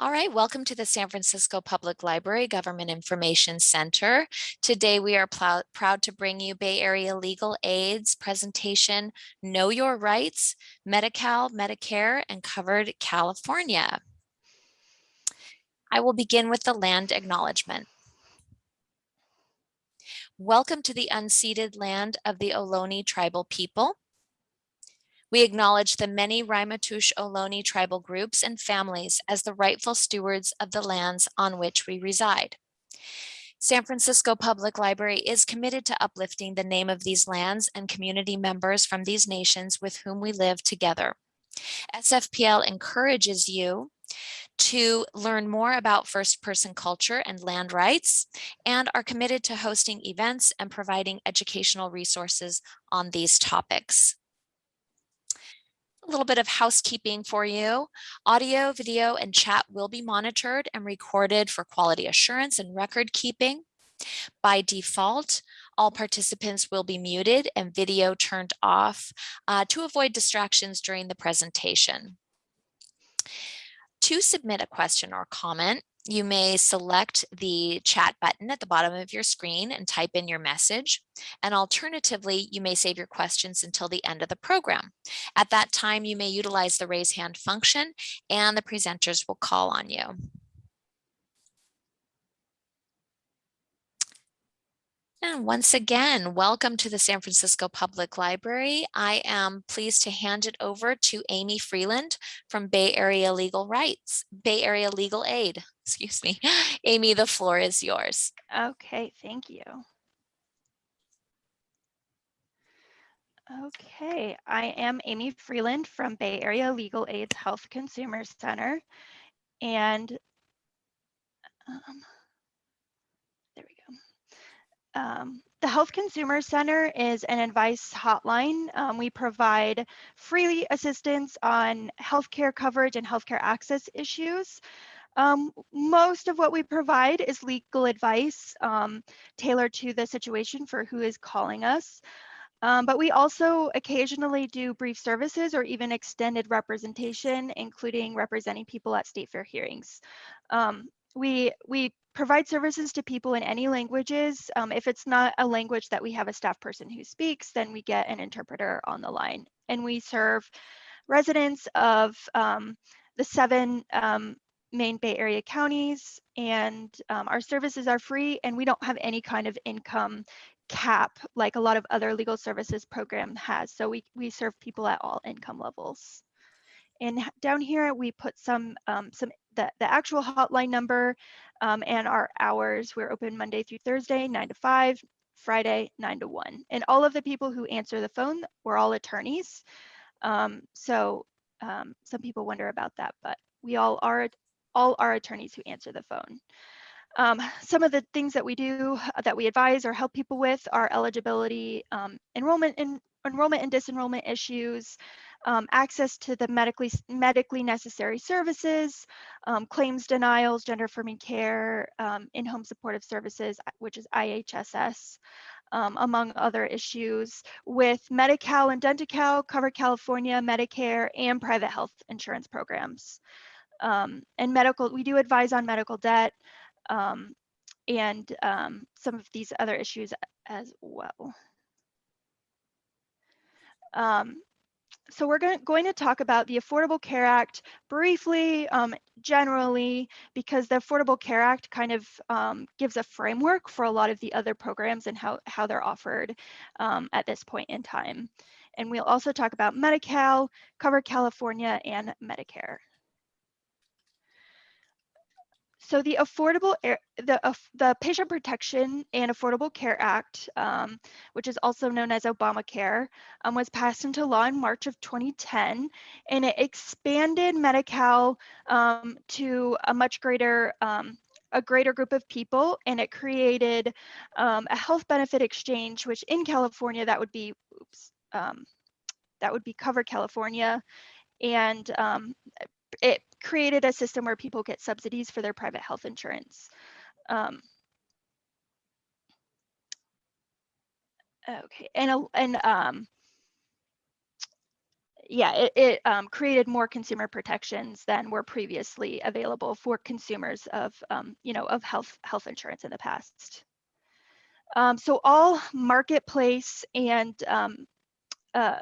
All right, welcome to the San Francisco Public Library Government Information Center. Today we are proud to bring you Bay Area Legal Aid's presentation, Know Your Rights, Medi-Cal, Medicare, and Covered California. I will begin with the land acknowledgement. Welcome to the unceded land of the Ohlone tribal people. We acknowledge the many Ramaytush Ohlone tribal groups and families as the rightful stewards of the lands on which we reside. San Francisco Public Library is committed to uplifting the name of these lands and community members from these nations with whom we live together. SFPL encourages you to learn more about first person culture and land rights and are committed to hosting events and providing educational resources on these topics a little bit of housekeeping for you. Audio, video, and chat will be monitored and recorded for quality assurance and record keeping. By default, all participants will be muted and video turned off uh, to avoid distractions during the presentation. To submit a question or comment, you may select the chat button at the bottom of your screen and type in your message. And alternatively, you may save your questions until the end of the program. At that time, you may utilize the raise hand function and the presenters will call on you. And once again, welcome to the San Francisco Public Library. I am pleased to hand it over to Amy Freeland from Bay Area Legal Rights, Bay Area Legal Aid, excuse me. Amy, the floor is yours. Okay, thank you. Okay, I am Amy Freeland from Bay Area Legal Aid's Health Consumer Center. And um, there we go. um, the Health Consumer Center is an advice hotline. Um, we provide free assistance on healthcare coverage and healthcare access issues. Um, most of what we provide is legal advice um, tailored to the situation for who is calling us. Um, but we also occasionally do brief services or even extended representation, including representing people at state fair hearings. Um, we, we provide services to people in any languages. Um, if it's not a language that we have a staff person who speaks, then we get an interpreter on the line. And we serve residents of um, the seven um, main Bay Area counties and um, our services are free and we don't have any kind of income cap like a lot of other legal services program has. So we, we serve people at all income levels. And down here, we put some, um, some the, the actual hotline number um, and our hours. We're open Monday through Thursday, 9 to 5, Friday, 9 to 1. And all of the people who answer the phone were all attorneys. Um, so um, some people wonder about that, but we all are all our attorneys who answer the phone. Um, some of the things that we do uh, that we advise or help people with are eligibility, um, enrollment and enrollment and disenrollment issues, um, access to the medically medically necessary services, um, claims denials, gender affirming care, um, in-home supportive services, which is IHSS, um, among other issues with Medi-Cal and Denti-Cal, Covered California, Medicare, and private health insurance programs. Um, and medical, we do advise on medical debt um, and some of these other issues as well. Um, so we're going, going to talk about the Affordable Care Act briefly, um, generally, because the Affordable Care Act kind of um, gives a framework for a lot of the other programs and how, how they're offered um, at this point in time. And we'll also talk about Medi-Cal, Covered California, and Medicare. So the Affordable Air, the uh, the Patient Protection and Affordable Care Act, um, which is also known as Obamacare, um, was passed into law in March of 2010, and it expanded Medi-Cal um, to a much greater um, a greater group of people, and it created um, a health benefit exchange, which in California that would be, oops, um, that would be Covered California, and it created a system where people get subsidies for their private health insurance. Um, okay, and and um, yeah, it, it um, created more consumer protections than were previously available for consumers of, um, you know, of health health insurance in the past. Um, so all marketplace and um, uh,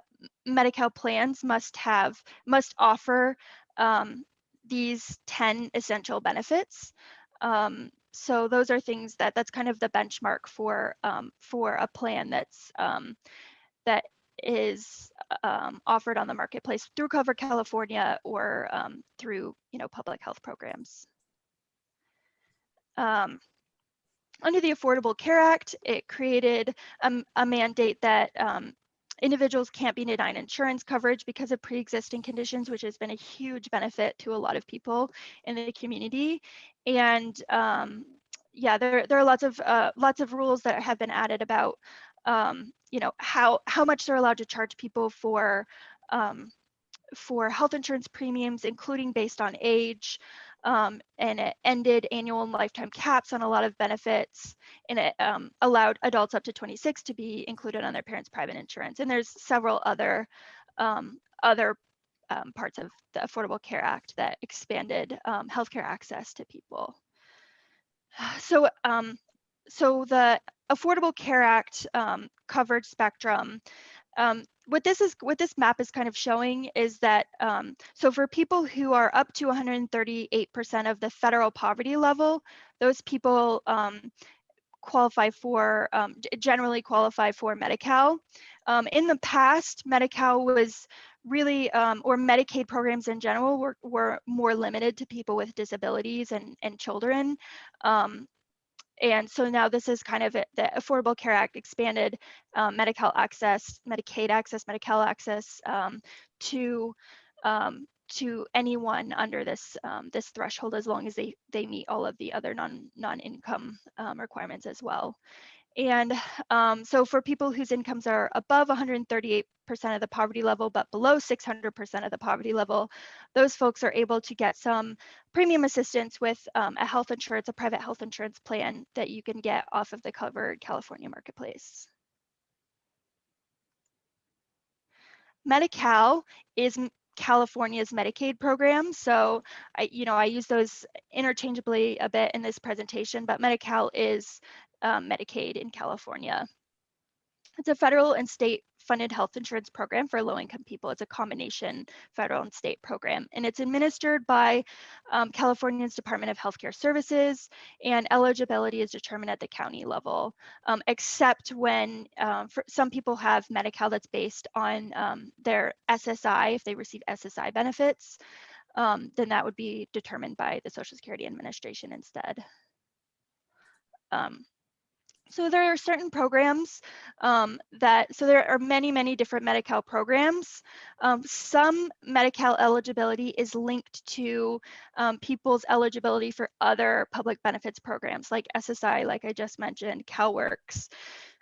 Medi-Cal plans must have must offer um, these 10 essential benefits. Um, so those are things that that's kind of the benchmark for um, for a plan that's um, that is um, offered on the marketplace through Covered California or through you know public health programs. Under the Affordable Care Act, it created a, a mandate that um, individuals can't be denied insurance coverage because of pre-existing conditions, which has been a huge benefit to a lot of people in the community. And um, yeah, there, there are lots of uh, lots of rules that have been added about um, you know how how much they're allowed to charge people for um, for health insurance premiums, including based on age, um, and it ended annual and lifetime caps on a lot of benefits, and it um, allowed adults up to 26 to be included on their parents' private insurance. And there's several other um, other um, parts of the Affordable Care Act that expanded um, healthcare access to people. So, so the Affordable Care Act covered spectrum um, what this is what this map is kind of showing is that um, so for people who are up to 138% of the federal poverty level, those people um, qualify for um, generally qualify for Medi-Cal. Um, in the past, Medi-Cal was really um, or Medicaid programs in general were, were more limited to people with disabilities and, and children. And so now this is kind of the Affordable Care Act expanded um, Medi-Cal access, Medicaid access, Medi-Cal access um, to um, to anyone under this um, this threshold as long as they they meet all of the other non non income um, requirements as well. And um, so for people whose incomes are above 138% of the poverty level, but below 600% of the poverty level, those folks are able to get some premium assistance with um, a health insurance, a private health insurance plan that you can get off of the covered California marketplace. Medi-Cal is California's Medicaid program. So I, you know, I use those interchangeably a bit in this presentation, but Medi-Cal is um, Medicaid in California. It's a federal and state funded health insurance program for low income people. It's a combination federal and state program, and it's administered by um, California's Department of Healthcare Services, and eligibility is determined at the county level, um, except when um, some people have Medi-Cal that's based on um, their SSI, if they receive SSI benefits, um, then that would be determined by the Social Security Administration instead. Um, so there are certain programs um, that, so there are many, many different Medi-Cal programs. Um, some Medi-Cal eligibility is linked to um, people's eligibility for other public benefits programs like SSI, like I just mentioned, CalWORKs.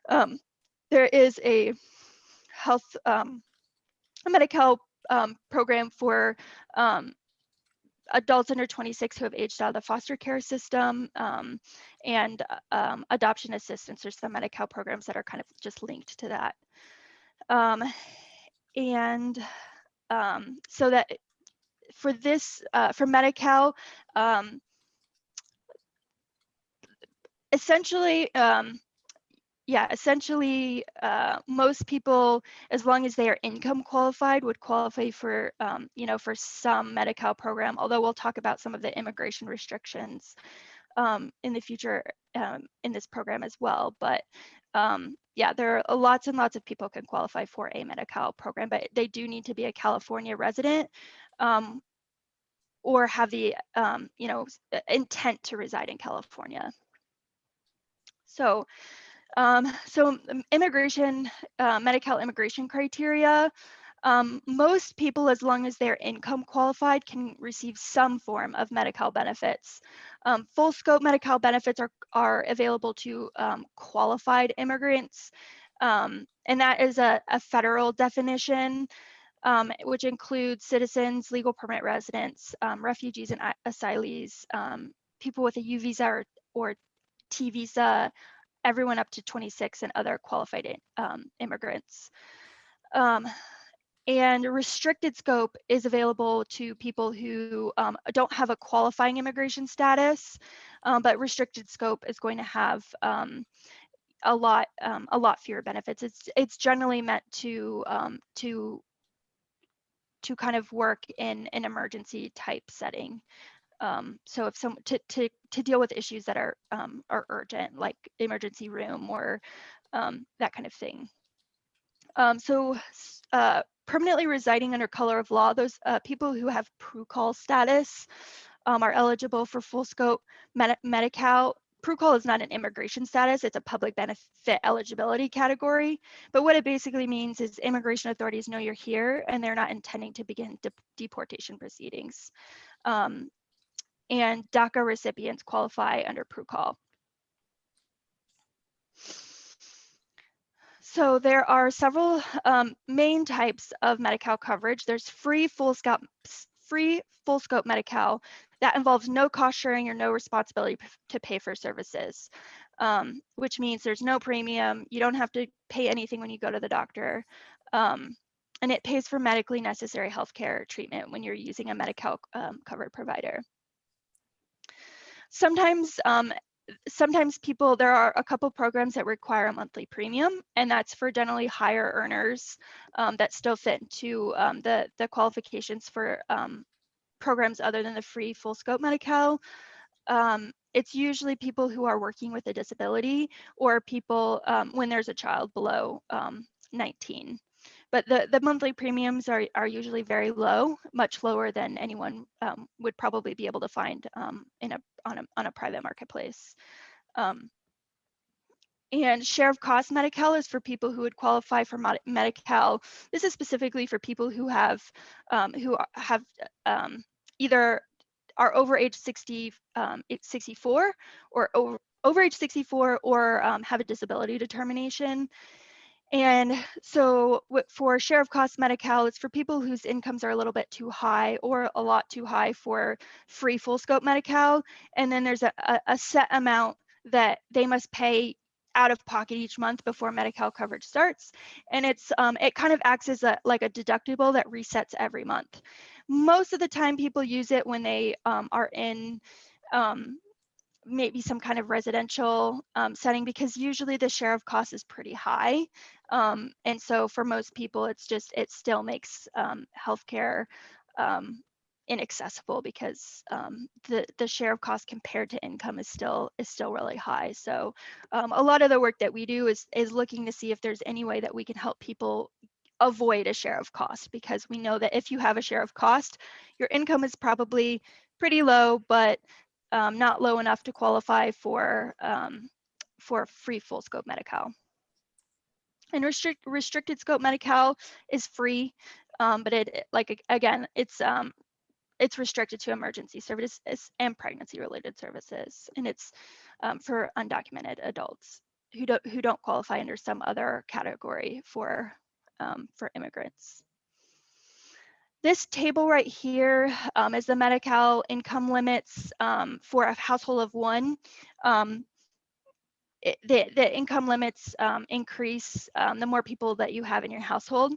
Um, there is a health, um, a Medi-Cal um, program for adults under 26 who have aged out of the foster care system um, and uh, um, adoption assistance. There's some Medi-Cal programs that are kind of just linked to that. Um, and um, so that for this, uh, for Medi-Cal, um, essentially, um, yeah, essentially, uh, most people, as long as they are income qualified, would qualify for, um, you know, for some Medi-Cal program. Although we'll talk about some of the immigration restrictions um, in the future um, in this program as well. But um, yeah, there are lots and lots of people can qualify for a Medi-Cal program, but they do need to be a California resident um, or have the, um, you know, intent to reside in California. So um, so immigration, uh, Medi-Cal immigration criteria, um, most people, as long as they're income qualified, can receive some form of Medi-Cal benefits. Um, full scope Medi-Cal benefits are, are available to um, qualified immigrants. Um, and that is a, a federal definition, um, which includes citizens, legal permit residents, um, refugees and asylees, people with a U visa or, or T visa, everyone up to 26 and other qualified um, immigrants. Um, and restricted scope is available to people who um, don't have a qualifying immigration status, um, but restricted scope is going to have um, a lot um, a lot fewer benefits. It's it's generally meant to to to kind of work in an emergency type setting. Um, so if some to, to to deal with issues that are are urgent, like emergency room or that kind of thing. so uh, permanently residing under color of law, those uh, people who have PRUCOL status um, are eligible for full scope Med Medi-Cal. Is not an immigration status, it's a public benefit eligibility category. But what it basically means is immigration authorities know you're here and they're not intending to begin de deportation proceedings. Um, and DACA recipients qualify under PRUCOL. So there are several um, main types of Medi-Cal coverage. There's free full scope, free full scope Medi-Cal that involves no cost sharing or no responsibility to pay for services, um, which means there's no premium. You don't have to pay anything when you go to the doctor. Um, and it pays for medically necessary healthcare treatment when you're using a Medi-Cal um, covered provider. Sometimes um, sometimes people, there are a couple programs that require a monthly premium, and that's for generally higher earners um, that still fit into um, the, the qualifications for um, programs other than the free full scope Medi-Cal. Um, it's usually people who are working with a disability or people um, when there's a child below um, 19 but the, the monthly premiums are, are usually very low, much lower than anyone um, would probably be able to find um, in a, on, a, on a private marketplace. Um, and share of cost Medi-Cal is for people who would qualify for Medi-Cal. This is specifically for people who have um, who have um, either are over age 60, um, 64 or over, over age 64 or have a disability determination. And so for share of cost Medi-Cal, it's for people whose incomes are a little bit too high or a lot too high for free full scope Medi-Cal. And then there's a, a set amount that they must pay out of pocket each month before Medi-Cal coverage starts. And it's um, it kind of acts as a, like a deductible that resets every month. Most of the time people use it when they um, are in um, maybe some kind of residential um, setting because usually the share of cost is pretty high. Um, and so for most people, it's just, it still makes um, healthcare um, inaccessible because um, the, the share of cost compared to income is still is still really high. So um, a lot of the work that we do is, is looking to see if there's any way that we can help people avoid a share of cost because we know that if you have a share of cost, your income is probably pretty low, but um, not low enough to qualify for um, for free full scope Medi-Cal. And restrict, restricted scope Medi-Cal is free, um, but it like again, it's um, it's restricted to emergency services and pregnancy related services, and it's um, for undocumented adults who don't who don't qualify under some other category for um, for immigrants. This table right here um, is the Medi-Cal income limits um, for a household of one. Um, it, the, the income limits um, increase um, the more people that you have in your household.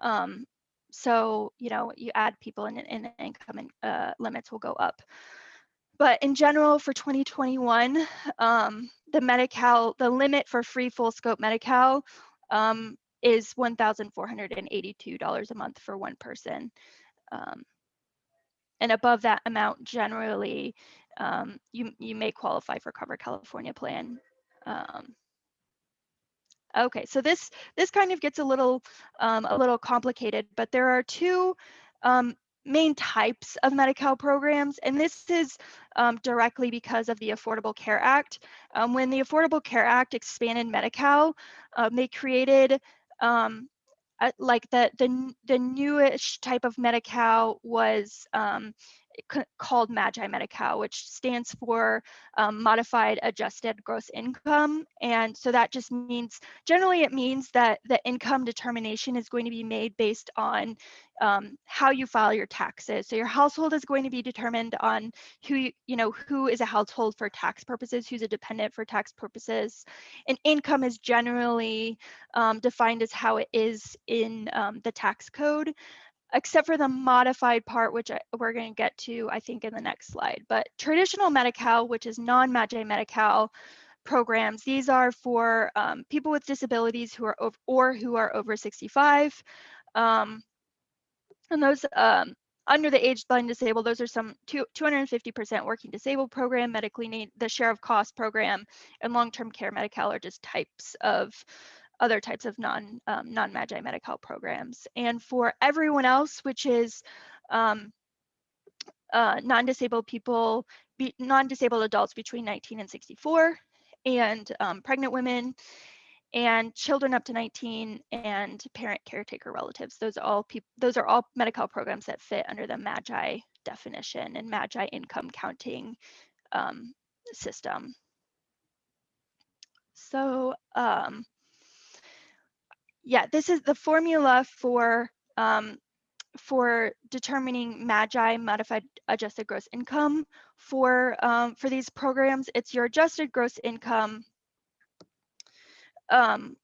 Um, so, you know, you add people and, and income and, uh, limits will go up. But in general, for 2021, the Medi-Cal, the limit for free full scope Medi-Cal um, is $1,482 a month for one person. Um, and above that amount, generally, um, you, you may qualify for Covered California plan. Um, okay, so this this kind of gets a little um, a little complicated, but there are two um, main types of Medi-Cal programs, and this is um, directly because of the Affordable Care Act. Um, when the Affordable Care Act expanded Medi-Cal, um, they created um, like the the the newish type of Medi-Cal was um, called Magi Medi-Cal, which stands for um, Modified Adjusted Gross Income. And so that just means, generally it means that the income determination is going to be made based on um, how you file your taxes. So your household is going to be determined on who, you know, who is a household for tax purposes, who's a dependent for tax purposes. And income is generally um, defined as how it is in um, the tax code except for the modified part, which I, we're going to get to, I think, in the next slide. But traditional Medi-Cal, which is non-Magi Medi-Cal programs, these are for um, people with disabilities who are over, or who are over 65. Um, and those um, under the age blind disabled, those are some 250% working disabled program, medically need the share of cost program, and long-term care Medi-Cal are just types of other types of non um, non Magi Medi-Cal programs. And for everyone else, which is um, uh, non-disabled people, be, non-disabled adults between 19 and 64, and um, pregnant women, and children up to 19, and parent caretaker relatives. Those are all people. Those are all Medi-Cal programs that fit under the Magi definition and Magi income counting um, system. So um, yeah, this is the formula for um, for determining MAGI modified adjusted gross income for um, for these programs. It's your adjusted gross income, um,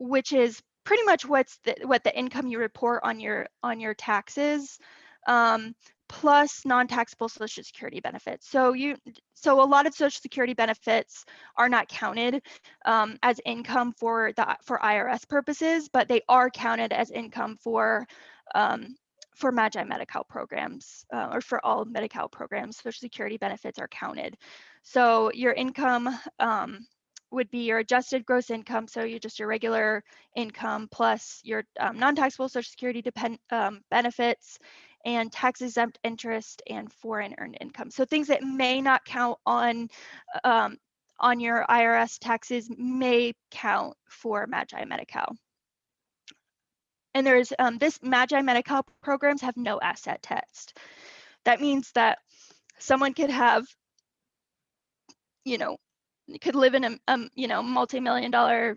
which is pretty much what's the, what the income you report on your on your taxes. Um, plus non-taxable social security benefits. So you, so a lot of social security benefits are not counted um, as income for the for IRS purposes, but they are counted as income for um, for Magi Medi-Cal programs uh, or for all Medi-Cal programs. Social security benefits are counted. So your income um, would be your adjusted gross income. So you just your regular income plus your um, non-taxable social security depend, um, benefits and tax exempt interest and foreign earned income. So things that may not count on um, on your IRS taxes may count for Magi Medi-Cal. And there's um, this Magi Medi-Cal programs have no asset test. That means that someone could have, you know, could live in a, um, you know, multi-million dollar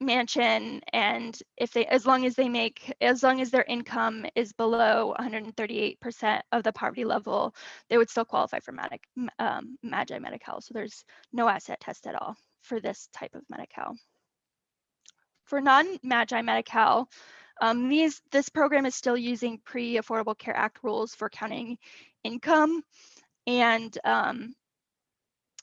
mansion and if they as long as they make as long as their income is below 138% of the poverty level they would still qualify for Magic, um, magi medi-cal. So there's no asset test at all for this type of medi-cal. For non-magi medi-cal um, these this program is still using pre-affordable care act rules for counting income and um,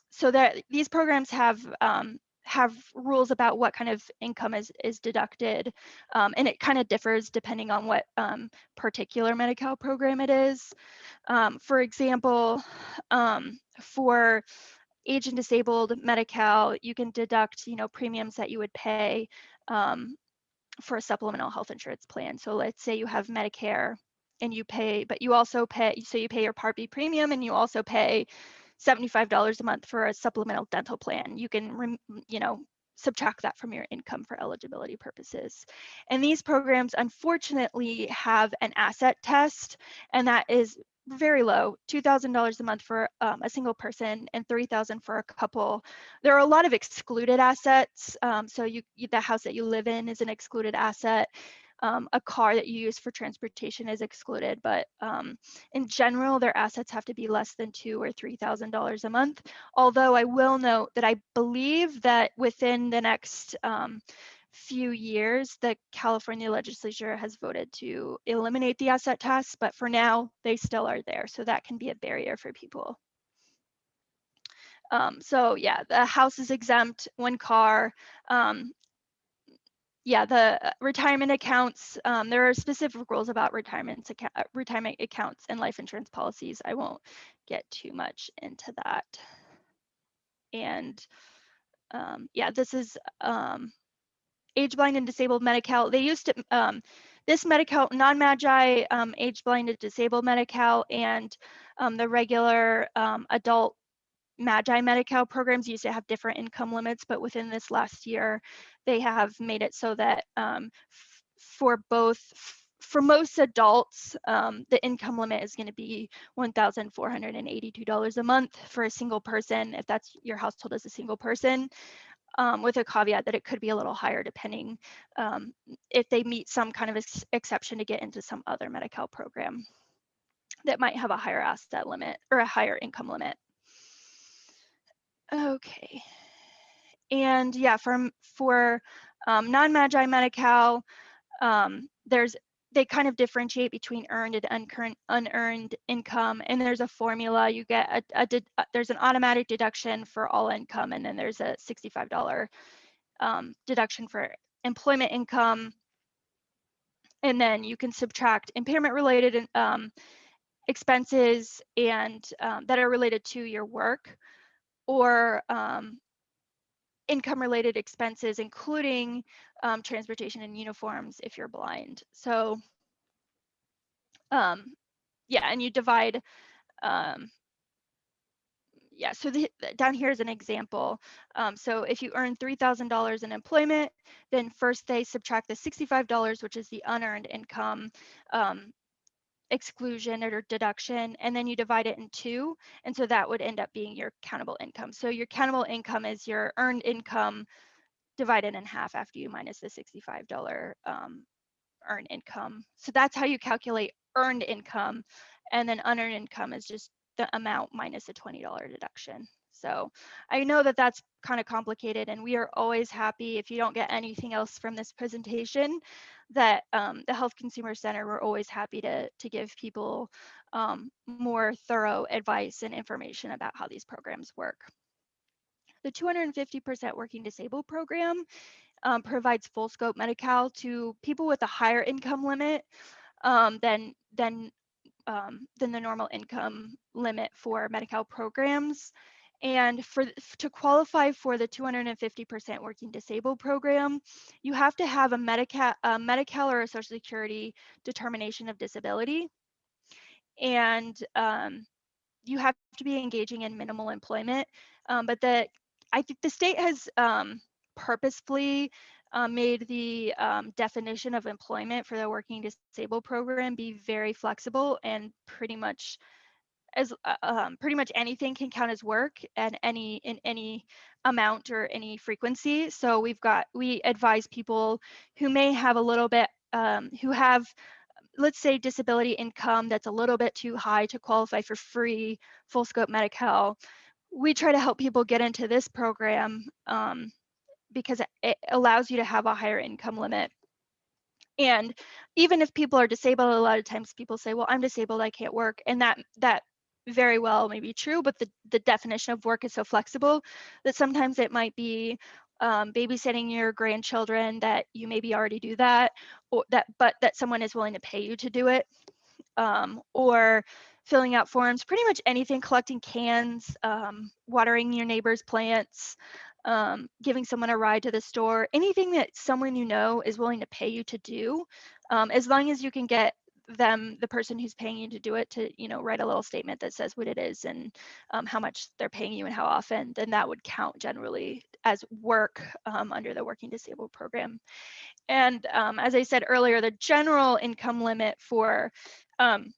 so that these programs have um, have rules about what kind of income is is deducted um, and it kind of differs depending on what um, particular Medi-Cal program it is. Um, for example, um, for age and disabled Medi-Cal, you can deduct, you know, premiums that you would pay um, for a supplemental health insurance plan. So let's say you have Medicare and you pay, but you also pay, so you pay your Part B premium and you also pay $75 a month for a supplemental dental plan. You can, you know, subtract that from your income for eligibility purposes. And these programs unfortunately have an asset test and that is very low, $2,000 a month for um, a single person and 3,000 for a couple. There are a lot of excluded assets. Um, so you, the house that you live in is an excluded asset um, a car that you use for transportation is excluded, but um, in general, their assets have to be less than two or three thousand dollars a month. Although I will note that I believe that within the next um, few years, the California legislature has voted to eliminate the asset tax, but for now, they still are there. So that can be a barrier for people. Um, so yeah, the house is exempt, one car, um, yeah, the uh, retirement accounts, um, there are specific rules about retirement, account, uh, retirement accounts and life insurance policies. I won't get too much into that. And um, yeah, this is um, age blind and disabled Medi-Cal. They used to, um, this Medi-Cal, non-Magi, um, age blind and disabled Medi-Cal and um, the regular adult Magi Medi-Cal programs used to have different income limits, but within this last year, they have made it so that um, for both for most adults, um, the income limit is going to be $1,482 a month for a single person, if that's your household as a single person, um, with a caveat that it could be a little higher depending um, if they meet some kind of ex exception to get into some other Medi-Cal program that might have a higher asset limit or a higher income limit. Okay. And yeah, for, for um, non-Magi Medi-Cal, um, there's they kind of differentiate between earned and unearned income. And there's a formula. You get a, a, a, there's an automatic deduction for all income, and then there's a $65 um, deduction for employment income. And then you can subtract impairment related um, expenses and um, that are related to your work or um, income related expenses, including um, transportation and uniforms if you're blind. So um, yeah, and you divide, um, yeah, so the, down here is an example. Um, so if you earn $3,000 in employment, then first they subtract the $65, which is the unearned income um, exclusion or deduction, and then you divide it in two. And so that would end up being your countable income. So your countable income is your earned income divided in half after you minus the $65 um, earned income. So that's how you calculate earned income. And then unearned income is just the amount minus a $20 deduction. So I know that that's kind of complicated and we are always happy if you don't get anything else from this presentation that um, the Health Consumer Center, we're always happy to, to give people um, more thorough advice and information about how these programs work. The 250% Working Disabled program um, provides full scope Medi-Cal to people with a higher income limit um, than, than, um, than the normal income limit for Medi-Cal programs. And for to qualify for the 250% working disabled program, you have to have a Medi-Cal, a Medi-Cal or a Social Security determination of disability. And um, you have to be engaging in minimal employment. Um, but the I think the state has um, purposefully uh, made the um, definition of employment for the working disabled program be very flexible and pretty much as uh, um, pretty much anything can count as work and any in any amount or any frequency. So we've got we advise people who may have a little bit um, who have let's say disability income that's a little bit too high to qualify for free full scope Medi-Cal. We try to help people get into this program um, because it allows you to have a higher income limit. And even if people are disabled, a lot of times people say, well, I'm disabled, I can't work. And that that very well may be true, but the, the definition of work is so flexible that sometimes it might be um, babysitting your grandchildren that you maybe already do that, or that but that someone is willing to pay you to do it, um, or filling out forms, pretty much anything, collecting cans, um, watering your neighbor's plants, um, giving someone a ride to the store, anything that someone you know is willing to pay you to do, um, as long as you can get them the person who's paying you to do it to you know write a little statement that says what it is and um, how much they're paying you and how often then that would count generally as work um, under the working disabled program. And um, as i said earlier the general income limit for um,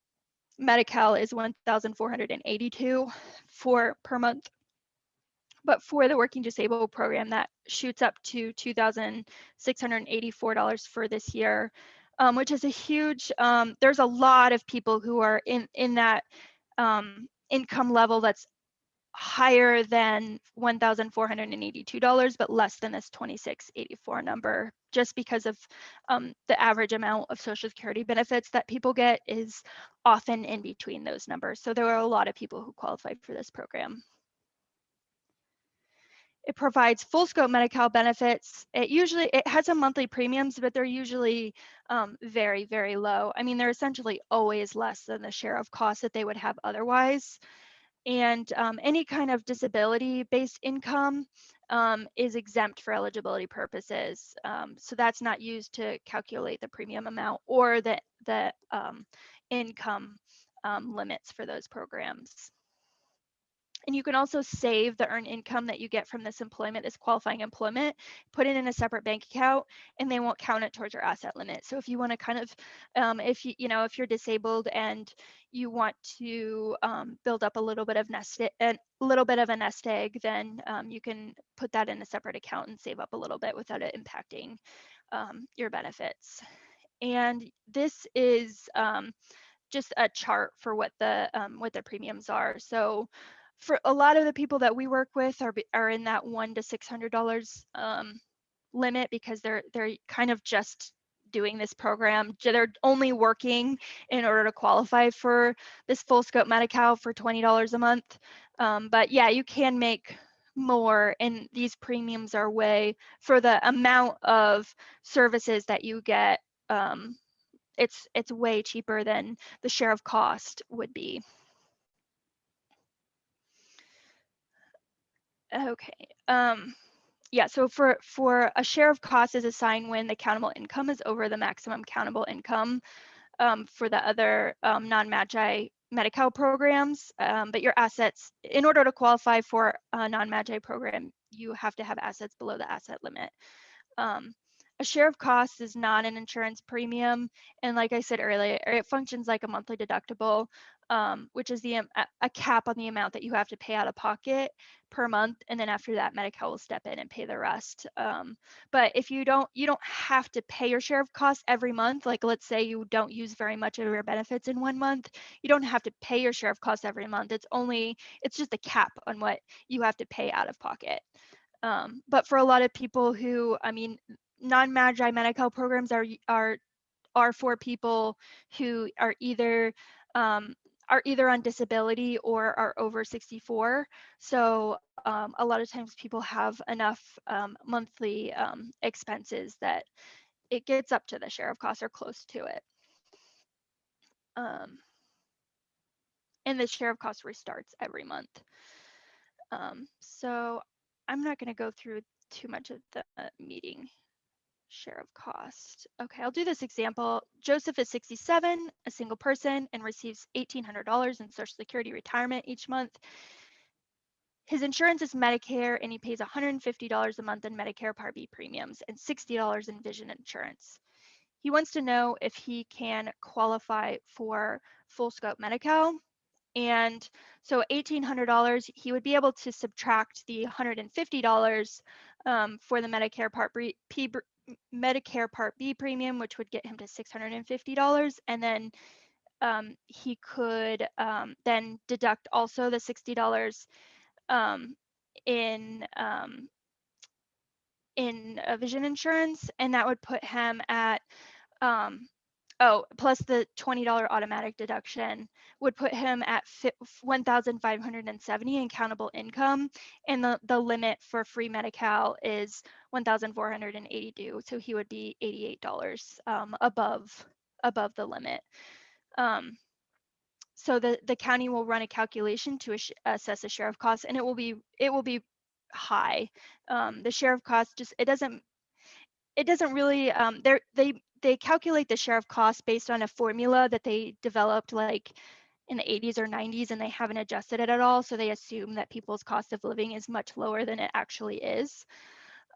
Medi-Cal is 1482 for per month. But for the working disabled program that shoots up to $2,684 for this year um, which is a huge, um, there's a lot of people who are in, in that um, income level that's higher than $1,482, but less than this 2684 number, just because of um, the average amount of Social Security benefits that people get is often in between those numbers. So there are a lot of people who qualify for this program. It provides full scope Medi-Cal benefits. It usually, it has some monthly premiums, but they're usually um, very, very low. I mean, they're essentially always less than the share of costs that they would have otherwise. And um, any kind of disability-based income um, is exempt for eligibility purposes. Um, so that's not used to calculate the premium amount or the, the um, income um, limits for those programs. And you can also save the earned income that you get from this employment, this qualifying employment, put it in a separate bank account, and they won't count it towards your asset limit. So if you want to kind of, um, if you, you know, if you're disabled and you want to um, build up a little bit of nest, a little bit of a nest egg, then um, you can put that in a separate account and save up a little bit without it impacting um, your benefits. And this is um, just a chart for what the um, what the premiums are. So for a lot of the people that we work with are are in that one to six hundred dollars um, limit because they're they're kind of just doing this program. They're only working in order to qualify for this full scope Medi-Cal for twenty dollars a month. Um, but yeah, you can make more, and these premiums are way for the amount of services that you get. Um, it's it's way cheaper than the share of cost would be. Okay. Um, yeah, so for for a share of cost is assigned when the countable income is over the maximum countable income um, for the other um, non-magi Medi-Cal programs. Um, but your assets, in order to qualify for a non-magi program, you have to have assets below the asset limit. Um, a share of costs is not an insurance premium. And like I said earlier, it functions like a monthly deductible, um, which is the a cap on the amount that you have to pay out of pocket per month. And then after that, Medi-Cal will step in and pay the rest. Um, but if you don't, you don't have to pay your share of costs every month. Like let's say you don't use very much of your benefits in one month, you don't have to pay your share of costs every month. It's only, it's just a cap on what you have to pay out of pocket. Um, but for a lot of people who, I mean, non-magi Medi-Cal programs are are are for people who are either um, are either on disability or are over 64. So um, a lot of times people have enough um, monthly um, expenses that it gets up to the share of costs or close to it. Um, and the share of costs restarts every month. Um, so I'm not going to go through too much of the meeting share of cost. Okay, I'll do this example. Joseph is 67, a single person, and receives $1,800 in Social Security retirement each month. His insurance is Medicare, and he pays $150 a month in Medicare Part B premiums and $60 in vision insurance. He wants to know if he can qualify for full scope Medi-Cal. And so $1,800, he would be able to subtract the $150 um, for the Medicare Part B, Medicare Part B premium, which would get him to $650. And then um, he could um, then deduct also the $60 um, in um, in uh, vision insurance, and that would put him at um, oh plus the $20 automatic deduction would put him at 1,570 in countable income, and the the limit for free Medi-Cal is 1,482. So he would be $88 um, above above the limit. Um, so the the county will run a calculation to ass- assess the share of costs, and it will be it will be high. Um, the share of costs just it doesn't it doesn't really um, they they calculate the share of cost based on a formula that they developed like in the 80s or 90s and they haven't adjusted it at all so they assume that people's cost of living is much lower than it actually is.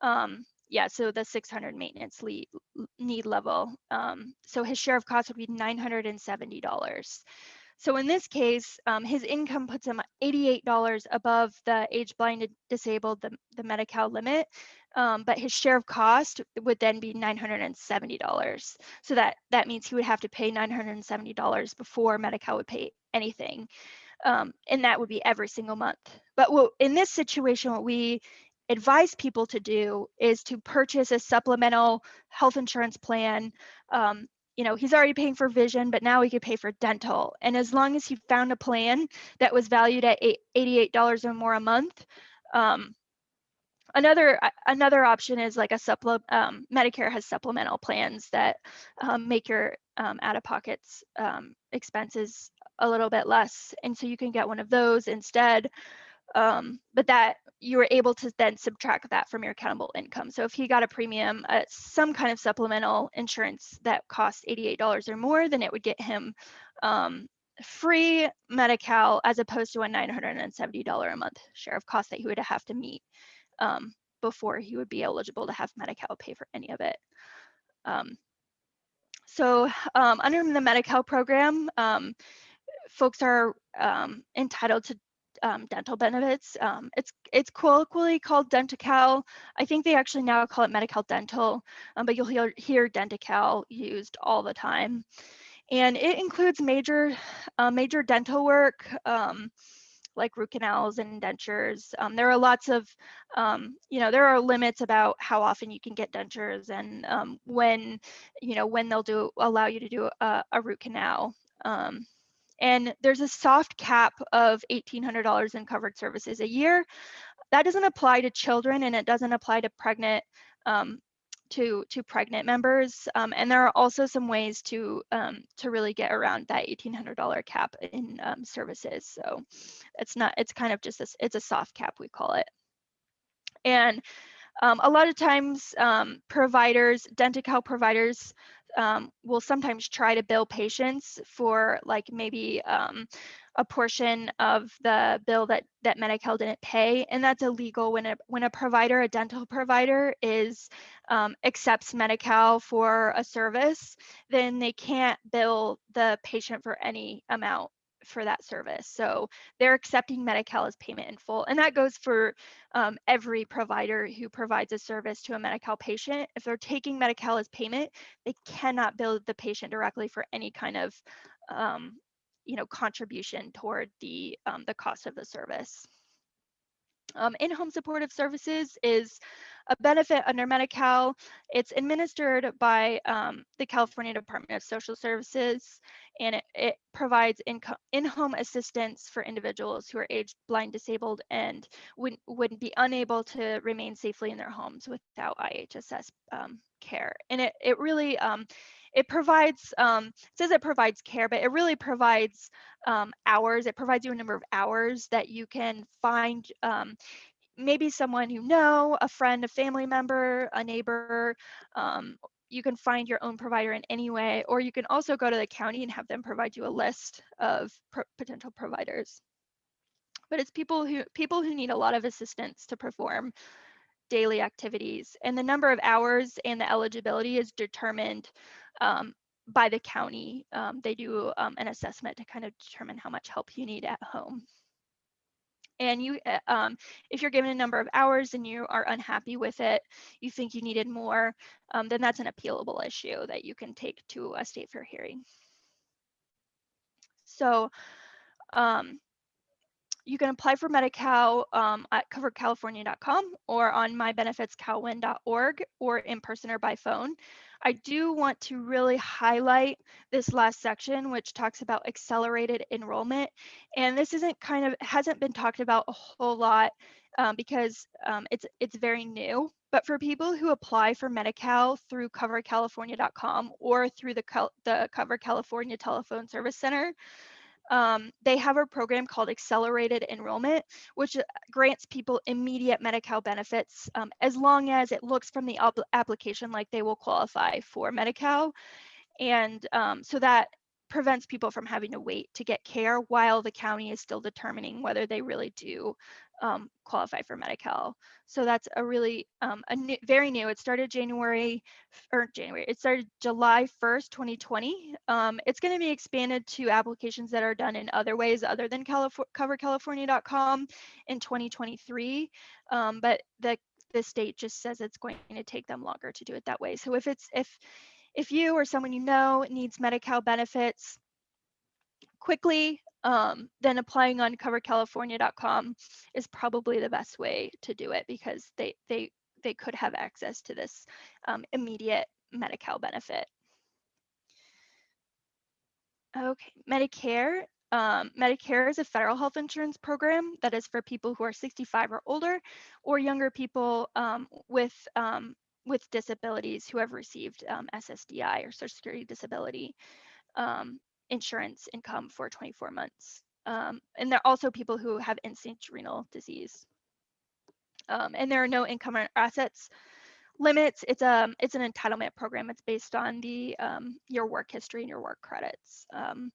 Um, yeah so the 600 maintenance le- need level um, so his share of cost would be $970 so in this case, um, his income puts him $88 above the age blinded disabled, the, the Medi-Cal limit, um, but his share of cost would then be $970. So that, that means he would have to pay $970 before Medi-Cal would pay anything. Um, and that would be every single month. But what, in this situation, what we advise people to do is to purchase a supplemental health insurance plan um, you know, he's already paying for vision, but now he could pay for dental. And as long as he found a plan that was valued at $88 or more a month, um, another another option is like a supplement. Um, Medicare has supplemental plans that um, make your um, out-of-pockets um, expenses a little bit less, and so you can get one of those instead. Um, but that you were able to then subtract that from your countable income. So if he got a premium, uh, some kind of supplemental insurance that cost $88 or more, then it would get him um, free Medi-Cal as opposed to a $970 a month share of cost that he would have to meet um, before he would be eligible to have Medi-Cal pay for any of it. Um, so um, under the Medi-Cal program, um, folks are um, entitled to um, dental benefits. Um, it's it's colloquially called Denti-Cal. I think they actually now call it Medi-Cal Dental, um, but you'll hear, hear Denti-Cal used all the time. And it includes major uh, major dental work, um, like root canals and dentures. Um, there are lots of, um, you know, there are limits about how often you can get dentures and when, you know, when they'll do allow you to do a, a root canal. Um, and there's a soft cap of $1,800 in covered services a year. That doesn't apply to children and it doesn't apply to pregnant um, to to pregnant members. Um, and there are also some ways to um, to really get around that $1,800 cap in um, services. So it's not it's kind of just a, it's a soft cap we call it. And um, a lot of times um, providers, Denti-Cal providers um, will sometimes try to bill patients for like maybe um, a portion of the bill that that Medi-Cal didn't pay, and that's illegal when a when a provider, a dental provider, is um, accepts Medi-Cal for a service, then they can't bill the patient for any amount for that service. So they're accepting Medi-Cal as payment in full. And that goes for um, every provider who provides a service to a Medi-Cal patient. If they're taking Medi-Cal as payment, they cannot bill the patient directly for any kind of um, you know, contribution toward the, um, the cost of the service. Um, in-home supportive services is a benefit under Medi-Cal. It's administered by um, the California Department of Social Services, and it, it provides in-home assistance for individuals who are aged, blind, disabled, and wouldn't, wouldn't be unable to remain safely in their homes without IHSS um, care. And it, it really, um, it provides, um, says it provides care, but it really provides um, hours. It provides you a number of hours that you can find um, maybe someone you know, a friend, a family member, a neighbor. Um, you can find your own provider in any way, or you can also go to the county and have them provide you a list of potential providers. But it's people who people who need a lot of assistance to perform daily activities, and the number of hours and the eligibility is determined um, by the county. Um, they do um, an assessment to kind of determine how much help you need at home. And you, uh, um, if you're given a number of hours and you are unhappy with it, you think you needed more, um, then that's an appealable issue that you can take to a state fair hearing. So um, you can apply for Medi-Cal um, at coveredcalifornia.com or on mybenefitscalwin.org or in person or by phone. I do want to really highlight this last section, which talks about accelerated enrollment. And this isn't kind of, hasn't been talked about a whole lot um, because um, it's, it's very new. But for people who apply for Medi-Cal through coveredcalifornia.com or through the, the Covered California Telephone Service Center, um, they have a program called Accelerated Enrollment, which uh, grants people immediate Medi-Cal benefits um, as long as it looks from the application like they will qualify for Medi-Cal. And um, so that prevents people from having to wait to get care while the county is still determining whether they really do um, qualify for Medi-Cal. So that's a really um, a new, very new. It started January or January. It started July 1st, 2020. Um, it's going to be expanded to applications that are done in other ways other than Calif- CoveredCalifornia.com in 2023. Um, but the the state just says it's going to take them longer to do it that way. So if it's if if you or someone you know needs Medi-Cal benefits quickly, um, then applying on coveredcalifornia.com is probably the best way to do it because they they they could have access to this um, immediate Medi-Cal benefit. Okay, Medicare. Um, Medicare is a federal health insurance program that is for people who are 65 or older or younger people um, with um, with disabilities who have received um, SSDI or Social Security disability. Um, insurance income for 24 months. Um, and there are also people who have end-stage renal disease. Um, and there are no income or assets limits. It's a um, it's an entitlement program. It's based on the um, your work history and your work credits. Um,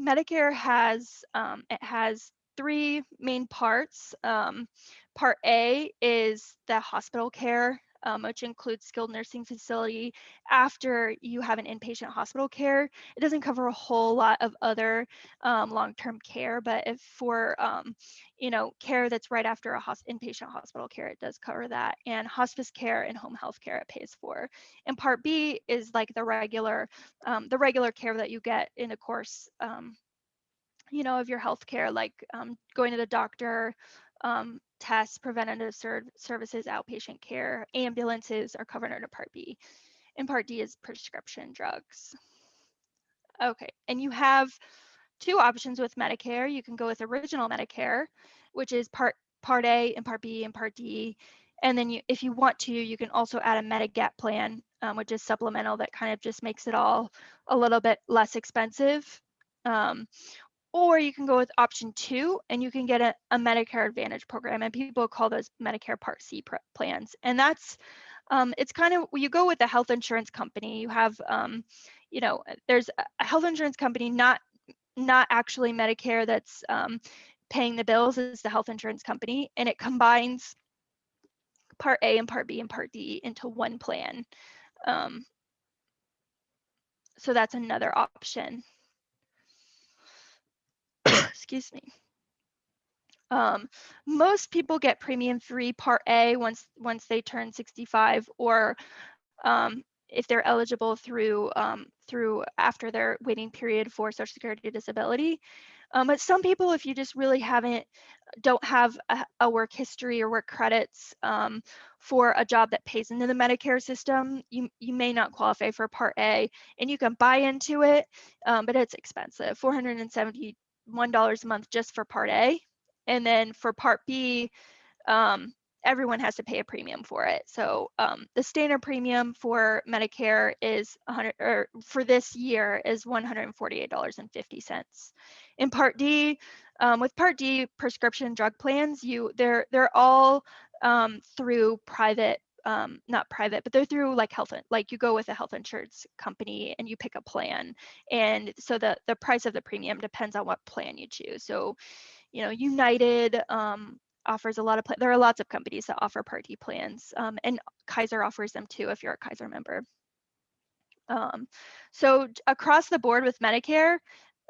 Medicare has um, it has three main parts. Part A is the hospital care, um, which includes skilled nursing facility. After you have an inpatient hospital care, it doesn't cover a whole lot of other um, long-term care, but if for um, you know care that's right after a hos- inpatient hospital care, it does cover that. And hospice care and home health care it pays for. And Part B is like the regular um, the regular care that you get in the course um, you know, of your healthcare, like um, going to the doctor, um, tests, preventative ser- services, outpatient care, ambulances are covered under Part B. And Part D is prescription drugs. Okay, and you have two options with Medicare. You can go with original Medicare, which is Part Part A and Part B and Part D. And then you, if you want to, you can also add a Medigap plan, um, which is supplemental that kind of just makes it all a little bit less expensive. Um, or you can go with option two and you can get a, a Medicare Advantage program. And people call those Medicare Part C plans. And that's, um, it's kind of, you go with a health insurance company, you have, um, you know, there's a health insurance company, not, not actually Medicare that's um, paying the bills is the health insurance company. And it combines Part A and Part B and Part D into one plan. Um, so that's another option excuse me. Um, most people get premium free part A once once they turn 65 or um, if they're eligible through um, through after their waiting period for social security disability. Um, but some people, if you just really haven't, don't have a, a work history or work credits um, for a job that pays into the Medicare system, you, you may not qualify for Part A and you can buy into it, um, but it's expensive, 470 $1 a month just for Part A. And then for Part B, um, everyone has to pay a premium for it. So um, the standard premium for Medicare is 100 or for this year is $148.50. In Part D, um, with Part D prescription drug plans, you they're they're all um, through private um, not private, but they're through like health, like you go with a health insurance company and you pick a plan. And so the, the price of the premium depends on what plan you choose. So, you know, United um, offers a lot of, there are lots of companies that offer Part D plans um, and Kaiser offers them too if you're a Kaiser member. Um, so across the board with Medicare,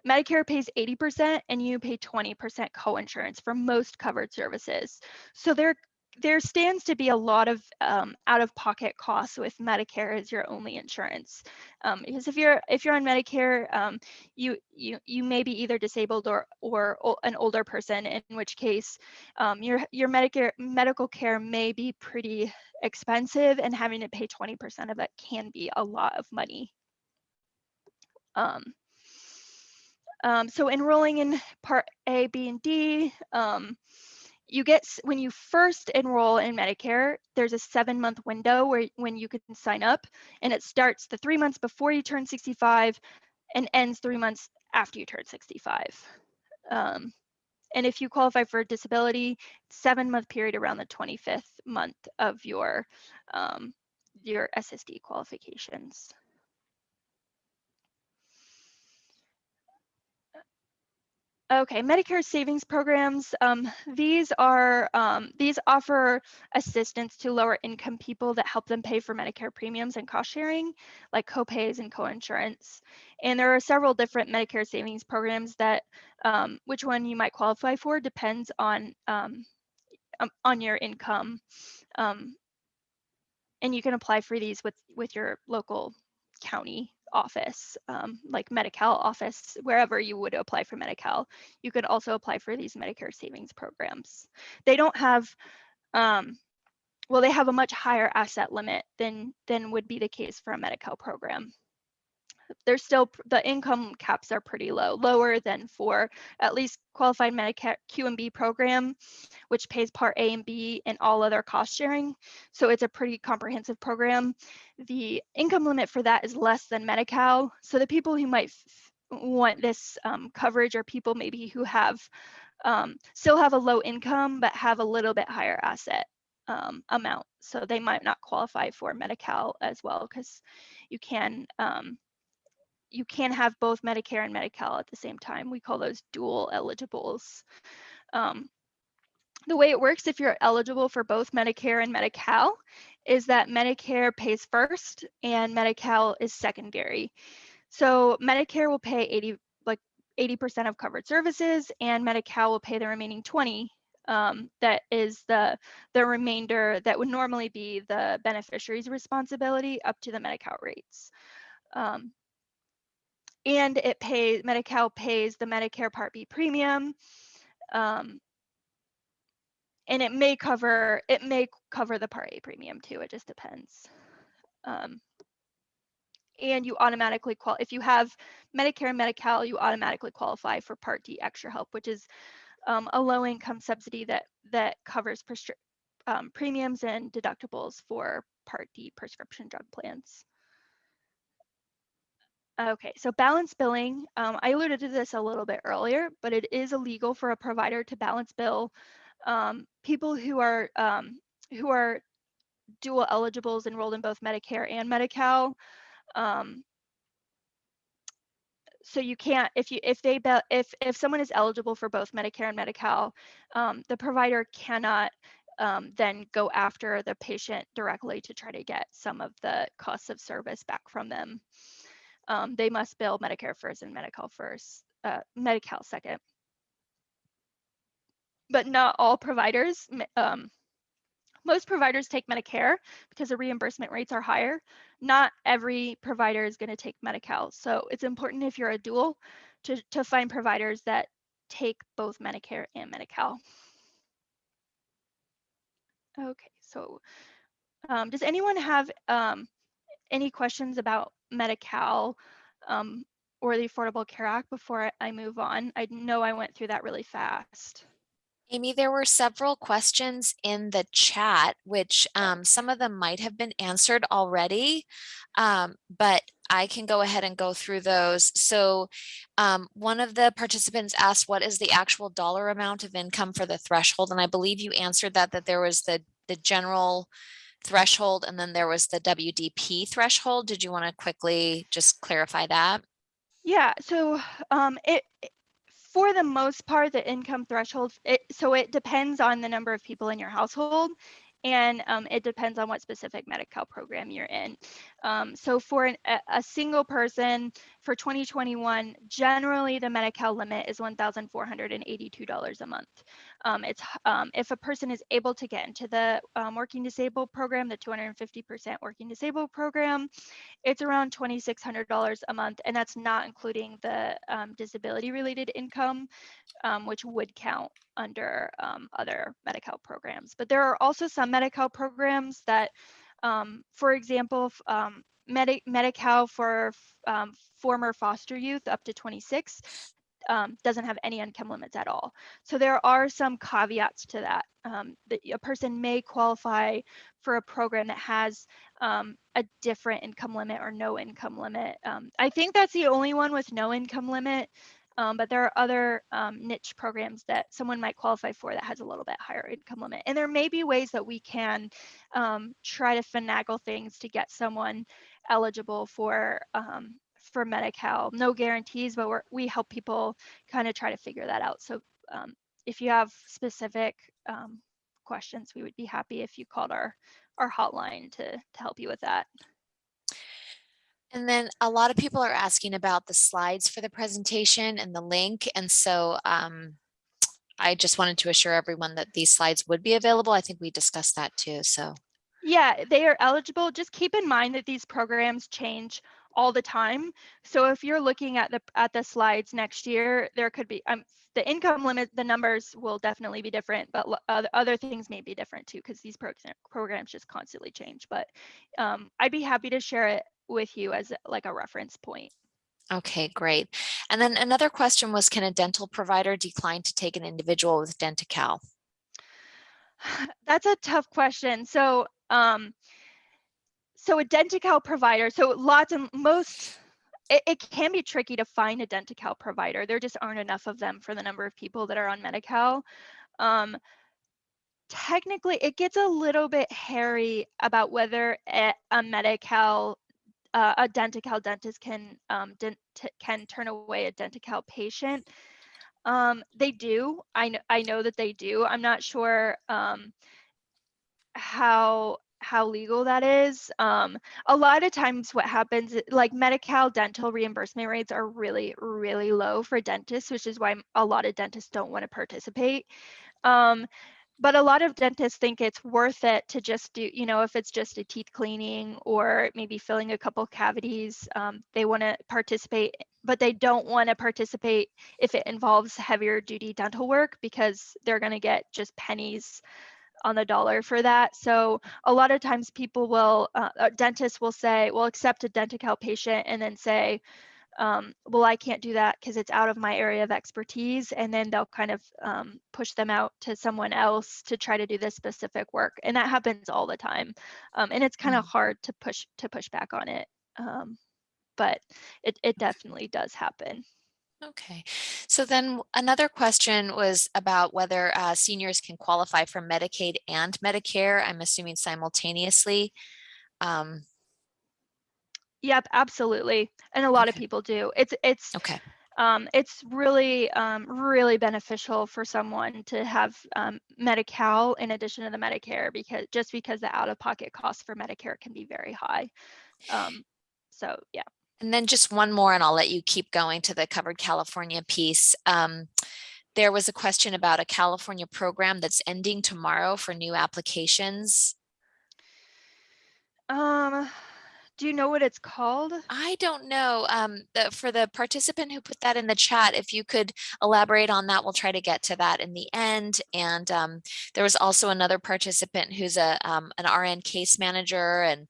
Medicare pays 80% and you pay 20% coinsurance for most covered services. So there there stands to be a lot of um, out-of-pocket costs with Medicare as your only insurance, um, because if you're if you're on Medicare, um, you you you may be either disabled or or an older person, in which case um, your your Medicare medical care may be pretty expensive, and having to pay 20% of it can be a lot of money. Um, um, so enrolling in Part A, B, and D you get when you first enroll in Medicare, there's a seven month window where when you can sign up, and it starts the three months before you turn 65 and ends three months after you turn 65. Um, and if you qualify for disability, seven month period around the 25th month of your um, your SSD qualifications. Okay, Medicare savings programs. Um, these are um, these offer assistance to lower income people that help them pay for Medicare premiums and cost sharing, like copays and coinsurance. And there are several different Medicare savings programs that um, which one you might qualify for depends on um, um, on your income. Um, and you can apply for these with with your local county office, um, like Medi-Cal office, wherever you would apply for Medi-Cal, you could also apply for these Medicare savings programs. They don't have, um, well, they have a much higher asset limit than, than would be the case for a Medi-Cal program they're still the income caps are pretty low, lower than for at least qualified Medicare QMB program, which pays Part A and B and all other cost sharing. So it's a pretty comprehensive program. The income limit for that is less than Medi-Cal. So the people who might want this um, coverage are people maybe who have um, still have a low income but have a little bit higher asset um, amount. So they might not qualify for Medi-Cal as well because you can um, you can have both Medicare and Medi-Cal at the same time. We call those dual eligibles. Um, the way it works if you're eligible for both Medicare and Medi-Cal is that Medicare pays first and Medi-Cal is secondary. So Medicare will pay 80 like 80% of covered services and Medi-Cal will pay the remaining 20 um, that is the the remainder that would normally be the beneficiary's responsibility up to the Medi-Cal rates. Um, and it pays Medi-Cal pays the Medicare Part B premium. Um, and it may cover it may cover the Part A premium too. It just depends. Um, and you automatically qual if you have Medicare and Medi-Cal, you automatically qualify for Part D extra help, which is um, a low income subsidy that that covers um, premiums and deductibles for Part D prescription drug plans. Okay, so balance billing, um, I alluded to this a little bit earlier, but it is illegal for a provider to balance bill um, people who are um, who are dual eligibles enrolled in both Medicare and Medi-Cal. Um, so you can't if you if they if if someone is eligible for both Medicare and Medi-Cal, um, the provider cannot um, then go after the patient directly to try to get some of the costs of service back from them um, they must bill Medicare first and Medi-Cal first, uh, Medi-Cal second. But not all providers. Um, most providers take Medicare because the reimbursement rates are higher. Not every provider is going to take Medi-Cal. So it's important if you're a dual to, to find providers that take both Medicare and Medi-Cal. Okay, so um, does anyone have um, any questions about Medi-Cal um, or the Affordable Care Act before I move on? I know I went through that really fast. Amy, there were several questions in the chat, which um, some of them might have been answered already, um, but I can go ahead and go through those. So um, one of the participants asked, what is the actual dollar amount of income for the threshold? And I believe you answered that, that there was the, the general threshold and then there was the WDP threshold. Did you want to quickly just clarify that? Yeah, so um, it for the most part, the income threshold, it, so it depends on the number of people in your household and um, it depends on what specific Medi-Cal program you're in. Um, so for an, a, single person for 2021, generally the Medi-Cal limit is $1,482 a month. Um, it's um, if a person is able to get into the um, working disabled program, the 250% working disabled program, it's around $2,600 a month, and that's not including the um, disability related income, which would count under other Medi-Cal programs. But there are also some Medi-Cal programs that, um, for example, um, Medi- Medi-Cal for um, former foster youth up to 26 um, doesn't have any income limits at all. So there are some caveats to that. Um, that a person may qualify for a program that has um, a different income limit or no income limit. Um, I think that's the only one with no income limit. Um, but there are other um, niche programs that someone might qualify for that has a little bit higher income limit. And there may be ways that we can try to finagle things to get someone eligible for um, for Medi-Cal. No guarantees, but we help people kind of try to figure that out. So um, if you have specific um, questions, we would be happy if you called our our hotline to to help you with that. And then a lot of people are asking about the slides for the presentation and the link. And so um, I just wanted to assure everyone that these slides would be available. I think we discussed that too. So yeah, they are eligible. Just keep in mind that these programs change all the time. So if you're looking at the at the slides next year, there could be um, the income limit, the numbers will definitely be different, but other, other things may be different too because these program, programs just constantly change. But um, I'd be happy to share it with you as like a reference point. Okay, great. And then another question was, can a dental provider decline to take an individual with Denti-Cal? That's a tough question. So, um, so a Denti-Cal provider, so lots of most, it, it can be tricky to find a Denti-Cal provider. There just aren't enough of them for the number of people that are on Medi-Cal. Um, technically, it gets a little bit hairy about whether a, a Medi-Cal uh, a Denti-Cal dentist can um, dent- can turn away a Denti-Cal patient. Um, they do. I know. I know that they do. I'm not sure um, how how legal that is. Um, a lot of times, what happens, like Medi-Cal dental reimbursement rates are really, really low for dentists, which is why a lot of dentists don't want to participate. Um, but a lot of dentists think it's worth it to just do, you know, if it's just a teeth cleaning or maybe filling a couple cavities, um, they want to participate, but they don't want to participate if it involves heavier duty dental work because they're going to get just pennies on the dollar for that. So a lot of times people will, uh, dentists will say, well, accept a Denti-Cal patient and then say, um, well, I can't do that because it's out of my area of expertise. And then they'll kind of um, push them out to someone else to try to do this specific work. And that happens all the time. Um, and it's kind of mm. hard to push to push back on it. Um, but it, it definitely does happen. Okay, so then another question was about whether uh, seniors can qualify for Medicaid and Medicare, I'm assuming simultaneously. Um, Yep, absolutely. And a lot of people do. It's it's okay, um, it's really um, really beneficial for someone to have um, Medi-Cal in addition to the Medicare because just because the out-of-pocket costs for Medicare can be very high. Um, so yeah. And then just one more and I'll let you keep going to the covered California piece. Um, there was a question about a California program that's ending tomorrow for new applications. Um, do you know what it's called? I don't know. Um, the, for the participant who put that in the chat, if you could elaborate on that, we'll try to get to that in the end. And um, there was also another participant who's a um, an RN case manager and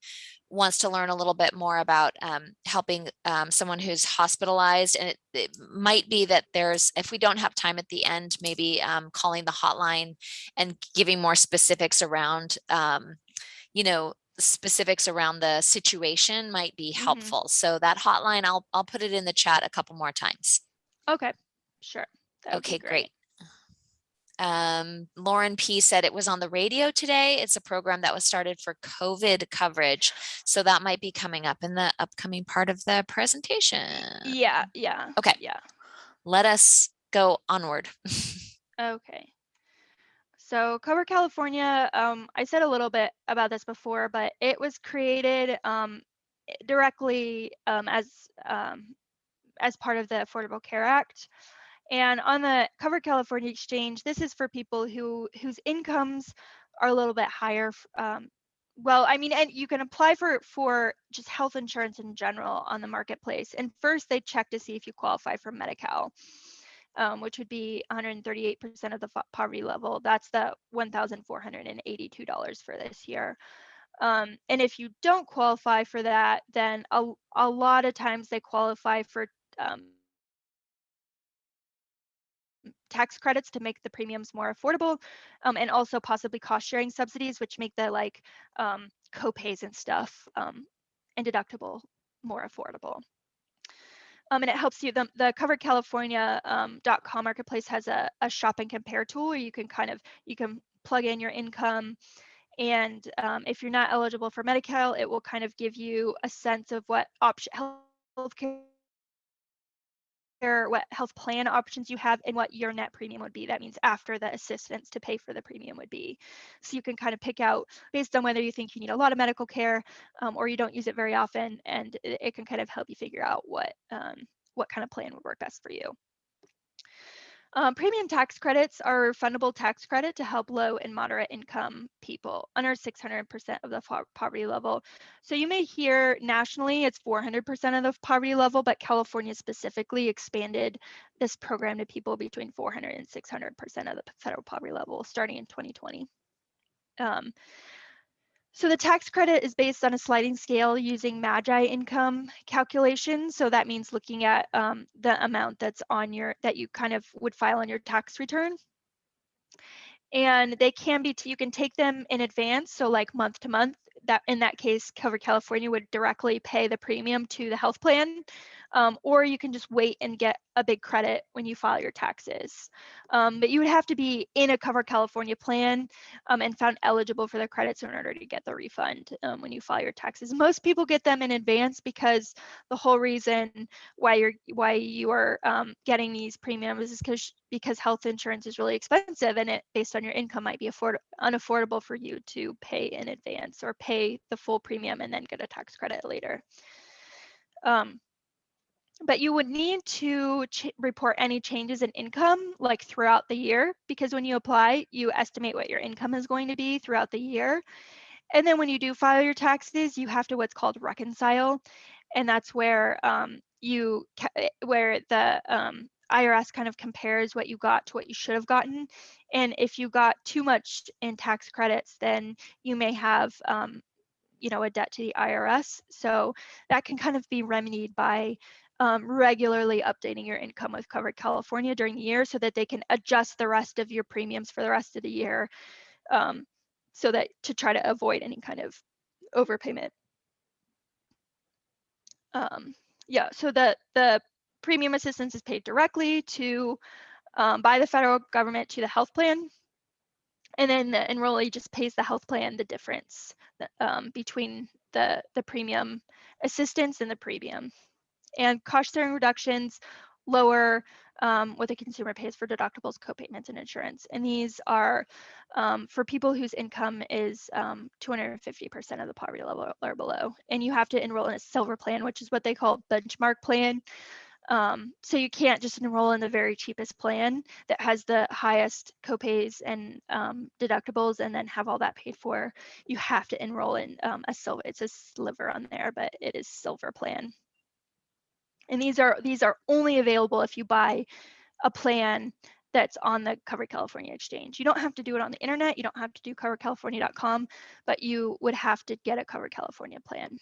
wants to learn a little bit more about um, helping um, someone who's hospitalized. And it, it, might be that there's, if we don't have time at the end, maybe um, calling the hotline and giving more specifics around, um, you know, specifics around the situation might be Mhm. helpful. So that hotline, I'll, I'll put it in the chat a couple more times. Okay, sure. That Okay, great. Um, Lauren P said it was on the radio today. It's a program that was started for COVID coverage. So that might be coming up in the upcoming part of the presentation. Yeah, yeah. Okay. Yeah. Let us go onward. Okay. So Covered California, um, I said a little bit about this before, but it was created um, directly um, as um, as part of the Affordable Care Act. And on the Covered California Exchange, this is for people who whose incomes are a little bit higher. Um, well, I mean, and you can apply for for just health insurance in general on the marketplace. And first, they check to see if you qualify for Medi-Cal um, which would be 138% of the poverty level. That's the $1,482 for this year. Um, and if you don't qualify for that, then a, a lot of times they qualify for um, tax credits to make the premiums more affordable um, and also possibly cost sharing subsidies, which make the like um, co-pays and stuff um, and deductible more affordable. Um, and it helps you, the, the coveredcalifornia.com um, marketplace has a, a shop and compare tool where you can kind of, you can plug in your income and um, if you're not eligible for Medi-Cal, it will kind of give you a sense of what option healthcare what health plan options you have and what your net premium would be. That means after the assistance to pay for the premium would be. So you can kind of pick out based on whether you think you need a lot of medical care um, or you don't use it very often, and it, it, can kind of help you figure out what um, what kind of plan would work best for you. Um, premium tax credits are refundable tax credit to help low and moderate income people under 600% of the poverty level. So you may hear nationally it's 400% of the poverty level, but California specifically expanded this program to people between 400 and 600% of the federal poverty level starting in 2020. Um, so the tax credit is based on a sliding scale using MAGI income calculation. So that means looking at um, the amount that's on your, that you kind of would file on your tax return. And they can be, you can take them in advance. So like month to month, that in that case, Covered California would directly pay the premium to the health plan. Um, or you can just wait and get a big credit when you file your taxes. Um, but you would have to be in a Covered California plan um, and found eligible for the credits in order to get the refund um, when you file your taxes. Most people get them in advance because the whole reason why you're why you are um, getting these premiums is because because health insurance is really expensive and it based on your income might be afford unaffordable for you to pay in advance or pay the full premium and then get a tax credit later. Um, but you would need to report any changes in income like throughout the year because when you apply, you estimate what your income is going to be throughout the year. And then when you do file your taxes, you have to what's called reconcile. And that's where um, you eh, where the um, IRS kind of compares what you got to what you should have gotten. And if you got too much in tax credits, then you may have um, you know a debt to the IRS. So that can kind of be remedied by um, regularly updating your income with Covered California during the year so that they can adjust the rest of your premiums for the rest of the year um, so that to try to avoid any kind of overpayment. Um, yeah, so the, the premium assistance is paid directly to um, by the federal government to the health plan. And then the enrollee just pays the health plan the difference um, between the, the premium assistance and the premium and cost sharing reductions lower um, what the consumer pays for deductibles, copayments, and insurance. And these are um, for people whose income is 250% um, of the poverty level or below. And you have to enroll in a silver plan, which is what they call benchmark plan. Um, so you can't just enroll in the very cheapest plan that has the highest copays and um, deductibles and then have all that paid for. You have to enroll in um, a silver, it's a sliver on there, but it is silver plan. And these are these are only available if you buy a plan that's on the Covered California Exchange. You don't have to do it on the internet. You don't have to do coveredcalifornia.com, but you would have to get a Covered California plan.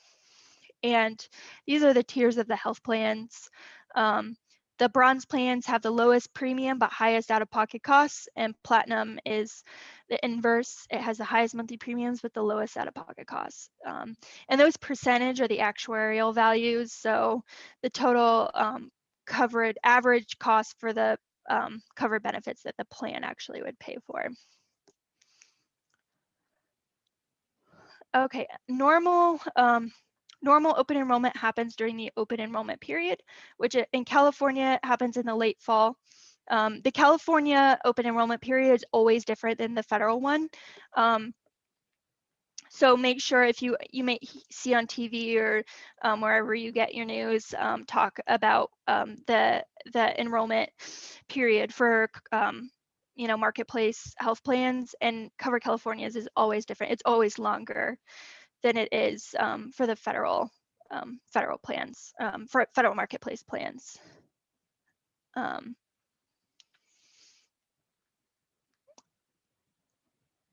And these are the tiers of the health plans. Um, the bronze plans have the lowest premium but highest out-of-pocket costs, and platinum is the inverse. It has the highest monthly premiums with the lowest out-of-pocket costs. Um, and those percentage are the actuarial values. So the total um, covered average cost for the um, covered benefits that the plan actually would pay for. Okay, normal um, normal open enrollment happens during the open enrollment period, which in California happens in the late fall. Um, the California open enrollment period is always different than the federal one. Um, so make sure if you you may see on TV or um, wherever you get your news, um, talk about um, the the enrollment period for um, you know marketplace health plans and Covered California's is always different. It's always longer than it is um, for the federal um, federal plans, um, for federal marketplace plans. Um,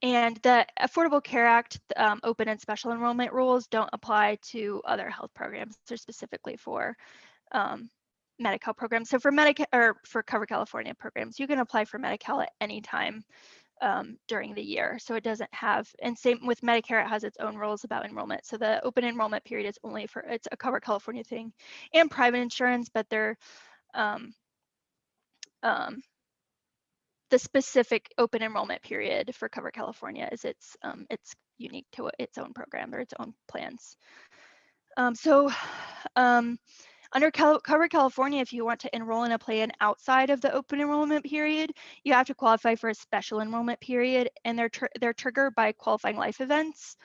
and the Affordable Care Act um, open and special enrollment rules don't apply to other health programs. They're specifically for Medi-Cal programs. So for Medicare or for Covered California programs, you can apply for Medi-Cal at any time um, during the year. So it doesn't have, and same with Medicare, it has its own rules about enrollment. So the open enrollment period is only for, it's a Covered California thing and private insurance, but they're, um, um, the specific open enrollment period for Covered California is it's, um, it's unique to its own program or its own plans. Um, so um, under Cal Covered California, if you want to enroll in a plan outside of the open enrollment period, you have to qualify for a special enrollment period, and they're tr they're triggered by qualifying life events,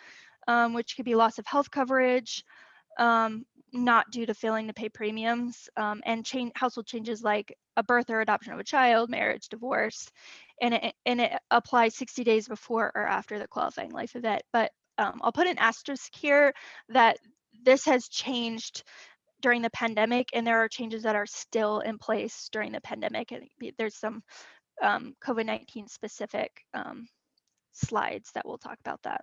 um, which could be loss of health coverage, um, not due to failing to pay premiums, um, and change household changes like a birth or adoption of a child, marriage, divorce, and it and it applies 60 days before or after the qualifying life event. But um, I'll put an asterisk here that this has changed during the pandemic, and there are changes that are still in place during the pandemic. And there's some um, COVID-19 specific um, slides that will talk about that.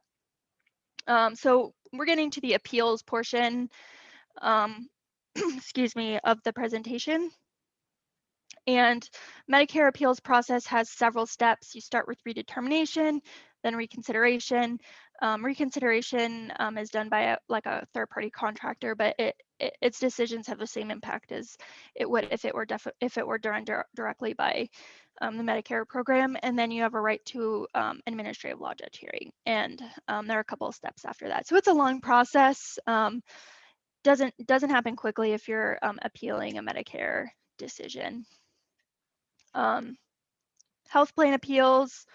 Um, so we're getting to the appeals portion, um, excuse me, of the presentation. And Medicare appeals process has several steps. You start with redetermination, then reconsideration. Um, reconsideration um, is done by a, like a third party contractor, but it it, its decisions have the same impact as it would if it were if it were done dir- directly by um, the Medicare program. And then you have a right to um, administrative law judge hearing, and um, there are a couple of steps after that. So it's a long process. Um, doesn't doesn't happen quickly if you're um, appealing a Medicare decision. Um, health plan appeals.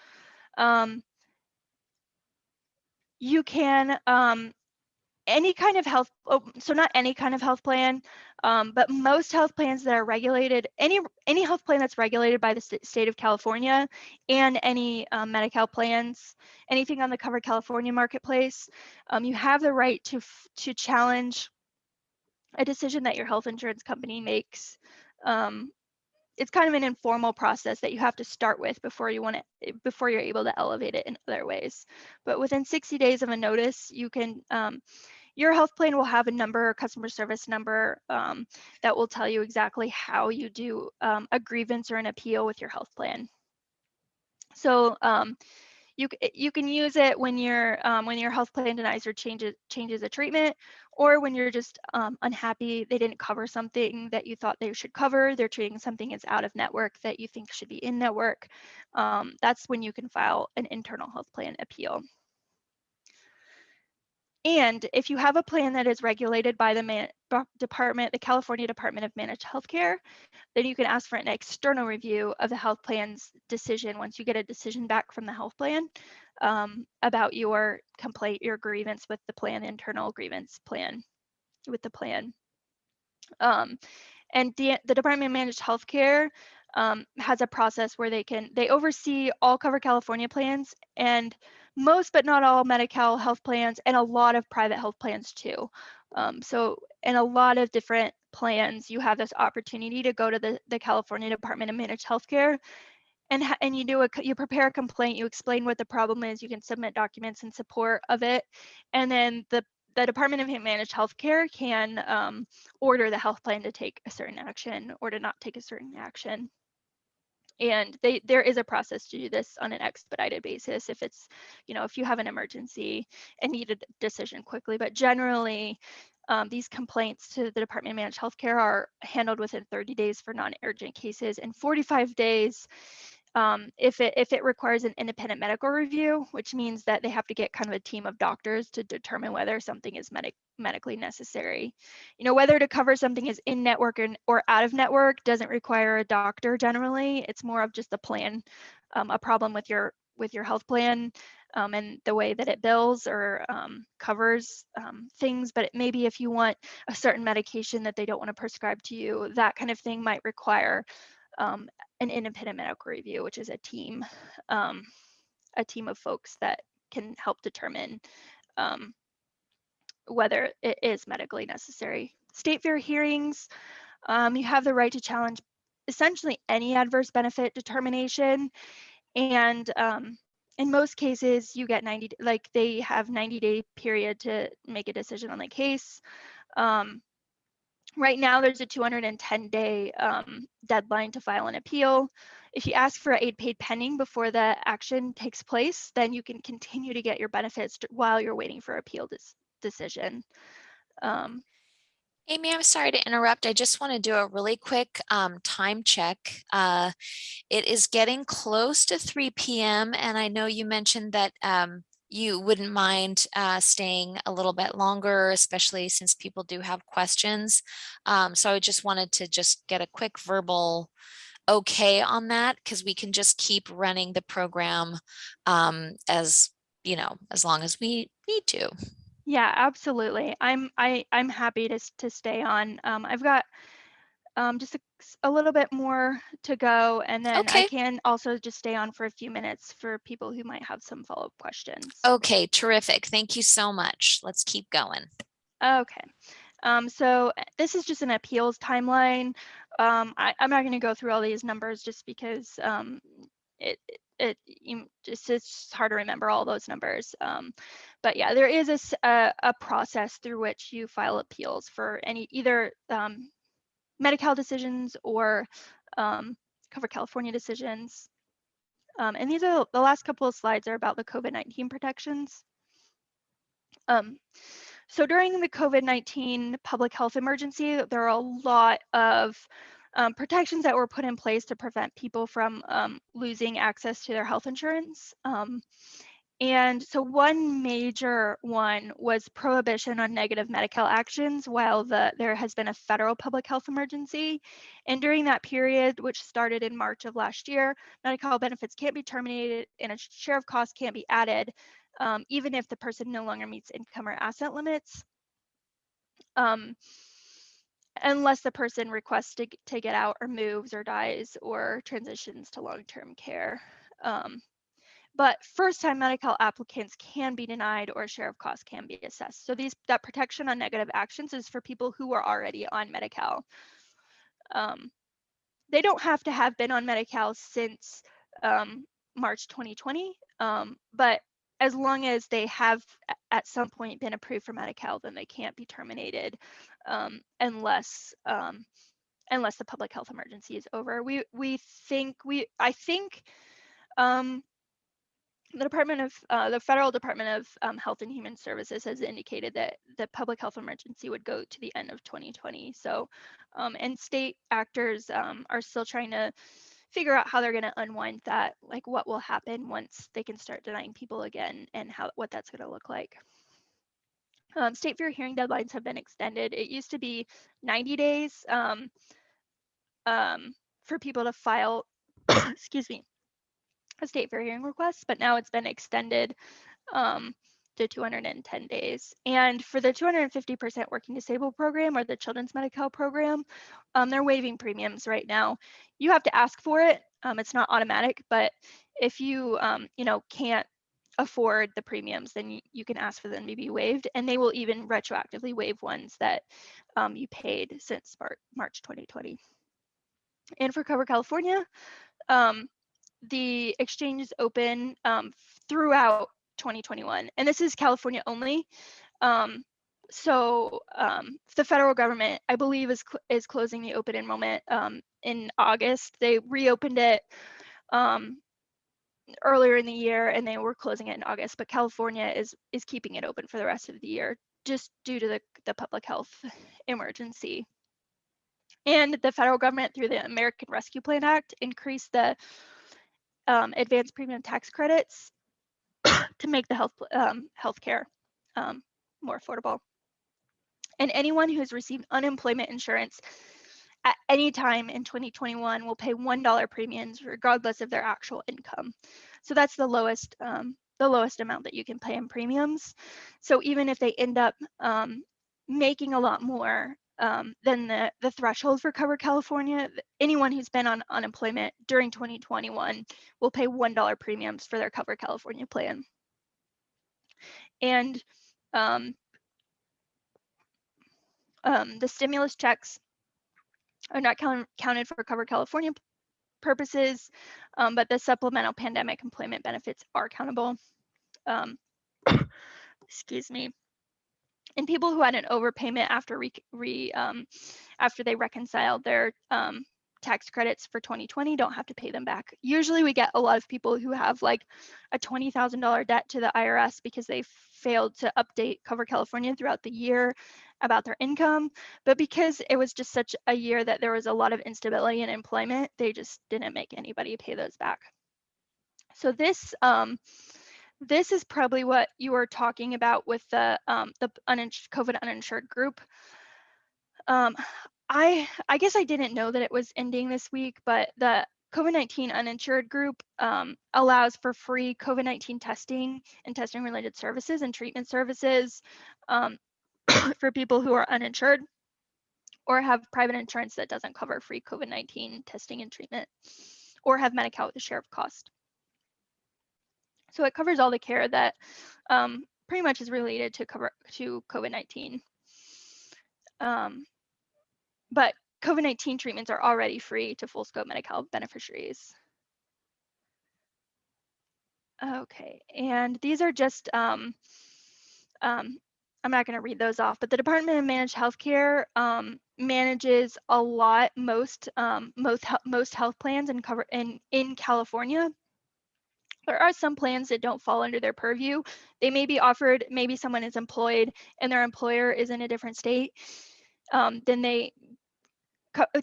You can um, any kind of health oh, so not any kind of health plan um, but most health plans that are regulated any any health plan that's regulated by the st- state of california and any um, medical plans anything on the covered california marketplace um, you have the right to to challenge a decision that your health insurance company makes. Um, it's kind of an informal process that you have to start with before you want to before you're able to elevate it in other ways. But within 60 days of a notice you can um, your health plan will have a number, customer service number um, that will tell you exactly how you do um, a grievance or an appeal with your health plan. So um, you you can use it when your um, when your health plan denies or changes changes a treatment, or when you're just um, unhappy they didn't cover something that you thought they should cover. They're treating something as out of network that you think should be in network. Um, that's when you can file an internal health plan appeal. And if you have a plan that is regulated by the man, department, the California Department of Managed Healthcare, then you can ask for an external review of the health plan's decision once you get a decision back from the health plan um, about your complaint, your grievance with the plan, internal grievance plan with the plan. Um, and the, the Department of Managed Healthcare um, has a process where they can they oversee all Covered California plans and most but not all Medi-Cal health plans and a lot of private health plans too. Um, so in a lot of different plans, you have this opportunity to go to the, the California Department of Managed Healthcare and, and you do a, you prepare a complaint, you explain what the problem is, you can submit documents in support of it. And then the, the Department of Managed Healthcare can um, order the health plan to take a certain action or to not take a certain action and they there is a process to do this on an expedited basis if it's you know if you have an emergency and need a decision quickly but generally um, these complaints to the Department of Managed Healthcare are handled within 30 days for non-urgent cases and 45 days um, if it if it requires an independent medical review, which means that they have to get kind of a team of doctors to determine whether something is medic medically necessary. You know, whether to cover something is in network or, or out of network doesn't require a doctor generally. It's more of just a plan, um, a problem with your with your health plan um, and the way that it bills or um, covers um, things. But maybe if you want a certain medication that they don't want to prescribe to you, that kind of thing might require um, an independent medical review, which is a team, um, a team of folks that can help determine um, whether it is medically necessary. State fair hearings, um, you have the right to challenge essentially any adverse benefit determination. And um, in most cases, you get 90, like they have 90 day period to make a decision on the case. Um, Right now, there's a 210 day um, deadline to file an appeal. If you ask for aid paid pending before the action takes place, then you can continue to get your benefits while you're waiting for appeal decision. Um, Amy, I'm sorry to interrupt. I just want to do a really quick um, time check. Uh, it is getting close to 3 p.m. and I know you mentioned that um, you wouldn't mind uh, staying a little bit longer, especially since people do have questions. Um, so I just wanted to just get a quick verbal okay on that because we can just keep running the program um, as, you know, as long as we need to. Yeah, absolutely. I'm I I'm happy to to stay on. Um, I've got um, just a, a, little bit more to go, and then okay. I can also just stay on for a few minutes for people who might have some follow-up questions. Okay, terrific. Thank you so much. Let's keep going. Okay. Um, so eh, this is just an appeals timeline. Um, I, am not going to go through all these numbers just because um, it, it, it just it's hard to remember all those numbers. Um, but yeah, there is a, a, a, process through which you file appeals for any either um, Medi-Cal decisions or um, Covered California decisions. Um, and these are the last couple of slides are about the COVID-19 protections. Um, So during the COVID-19 public health emergency, there are a lot of um, protections that were put in place to prevent people from um, losing access to their health insurance. And so one major one was prohibition on negative Medi-Cal actions while the, there has been a federal public health emergency. And during that period, which started in March of last year, Medi-Cal benefits can't be terminated and a share of costs can't be added, um, even if the person no longer meets income or asset limits. Um, unless the person requests to, to get out or moves or dies or transitions to long-term care. Um, but first-time Medi-Cal applicants can be denied or a share of costs can be assessed. So these that protection on negative actions is for people who are already on Medi-Cal. Um, they don't have to have been on Medi-Cal since um, March 2020, um, but as long as they have at some point been approved for Medi-Cal, then they can't be terminated um, unless um, unless the public health emergency is over. We we think we I think um, the Department of uh, the Federal Department of um, Health and Human Services has indicated that the public health emergency would go to the end of 2020. So, um, and state actors um, are still trying to figure out how they're going to unwind that, like what will happen once they can start denying people again, and how what that's going to look like. Um, state fair hearing deadlines have been extended. It used to be 90 days um, um, for people to file, excuse me, a state fair hearing request, but now it's been extended um, to 210 days. And for the 250% working disabled program or the children's Medi-Cal program, um, they're waiving premiums right now. You have to ask for it. Um, it's not automatic, but if you, um, you know, can't afford the premiums, then you, you, can ask for them to be waived. And they will even retroactively waive ones that um, you paid since March 2020. And for Covered California, um, the exchange is open um, throughout 2021, and this is California only. Um, so um, the federal government, I believe, is cl is closing the open enrollment um, in August. They reopened it um, earlier in the year, and they were closing it in August. But California is is keeping it open for the rest of the year, just due to the the public health emergency. And the federal government, through the American Rescue Plan Act, increased the um, advanced premium tax credits to make the health um, healthcare um, more affordable. And anyone who has received unemployment insurance at any time in 2021 will pay $1 premiums regardless of their actual income. So that's the lowest um, the lowest amount that you can pay in premiums. So even if they end up um, making a lot more, um, then the, the threshold for Covered California, anyone who's been on unemployment during 2021 will pay $1 premiums for their Covered California plan. And um, um, the stimulus checks are not count, counted for Covered California purposes, um, but the supplemental pandemic employment benefits are countable. Um, excuse me and people who had an overpayment after re, re um, after they reconciled their um, tax credits for 2020 don't have to pay them back. Usually we get a lot of people who have like a $20,000 debt to the IRS because they failed to update Covered California throughout the year about their income. But because it was just such a year that there was a lot of instability in employment, they just didn't make anybody pay those back. So this um, this is probably what you were talking about with the um, the COVID uninsured group. Um, I I guess I didn't know that it was ending this week, but the COVID-19 uninsured group um, allows for free COVID-19 testing and testing related services and treatment services um, for people who are uninsured or have private insurance that doesn't cover free COVID-19 testing and treatment or have Medi-Cal with a share of cost. So it covers all the care that um, pretty much is related to cover to COVID-19. Um, but COVID-19 treatments are already free to full scope Medi-Cal beneficiaries. Okay, and these are just, um, um, I'm not gonna read those off, but the Department of Managed Healthcare um, manages a lot, most, um, most, most health plans and cover in, in California there are some plans that don't fall under their purview. They may be offered, maybe someone is employed and their employer is in a different state. Um, then they,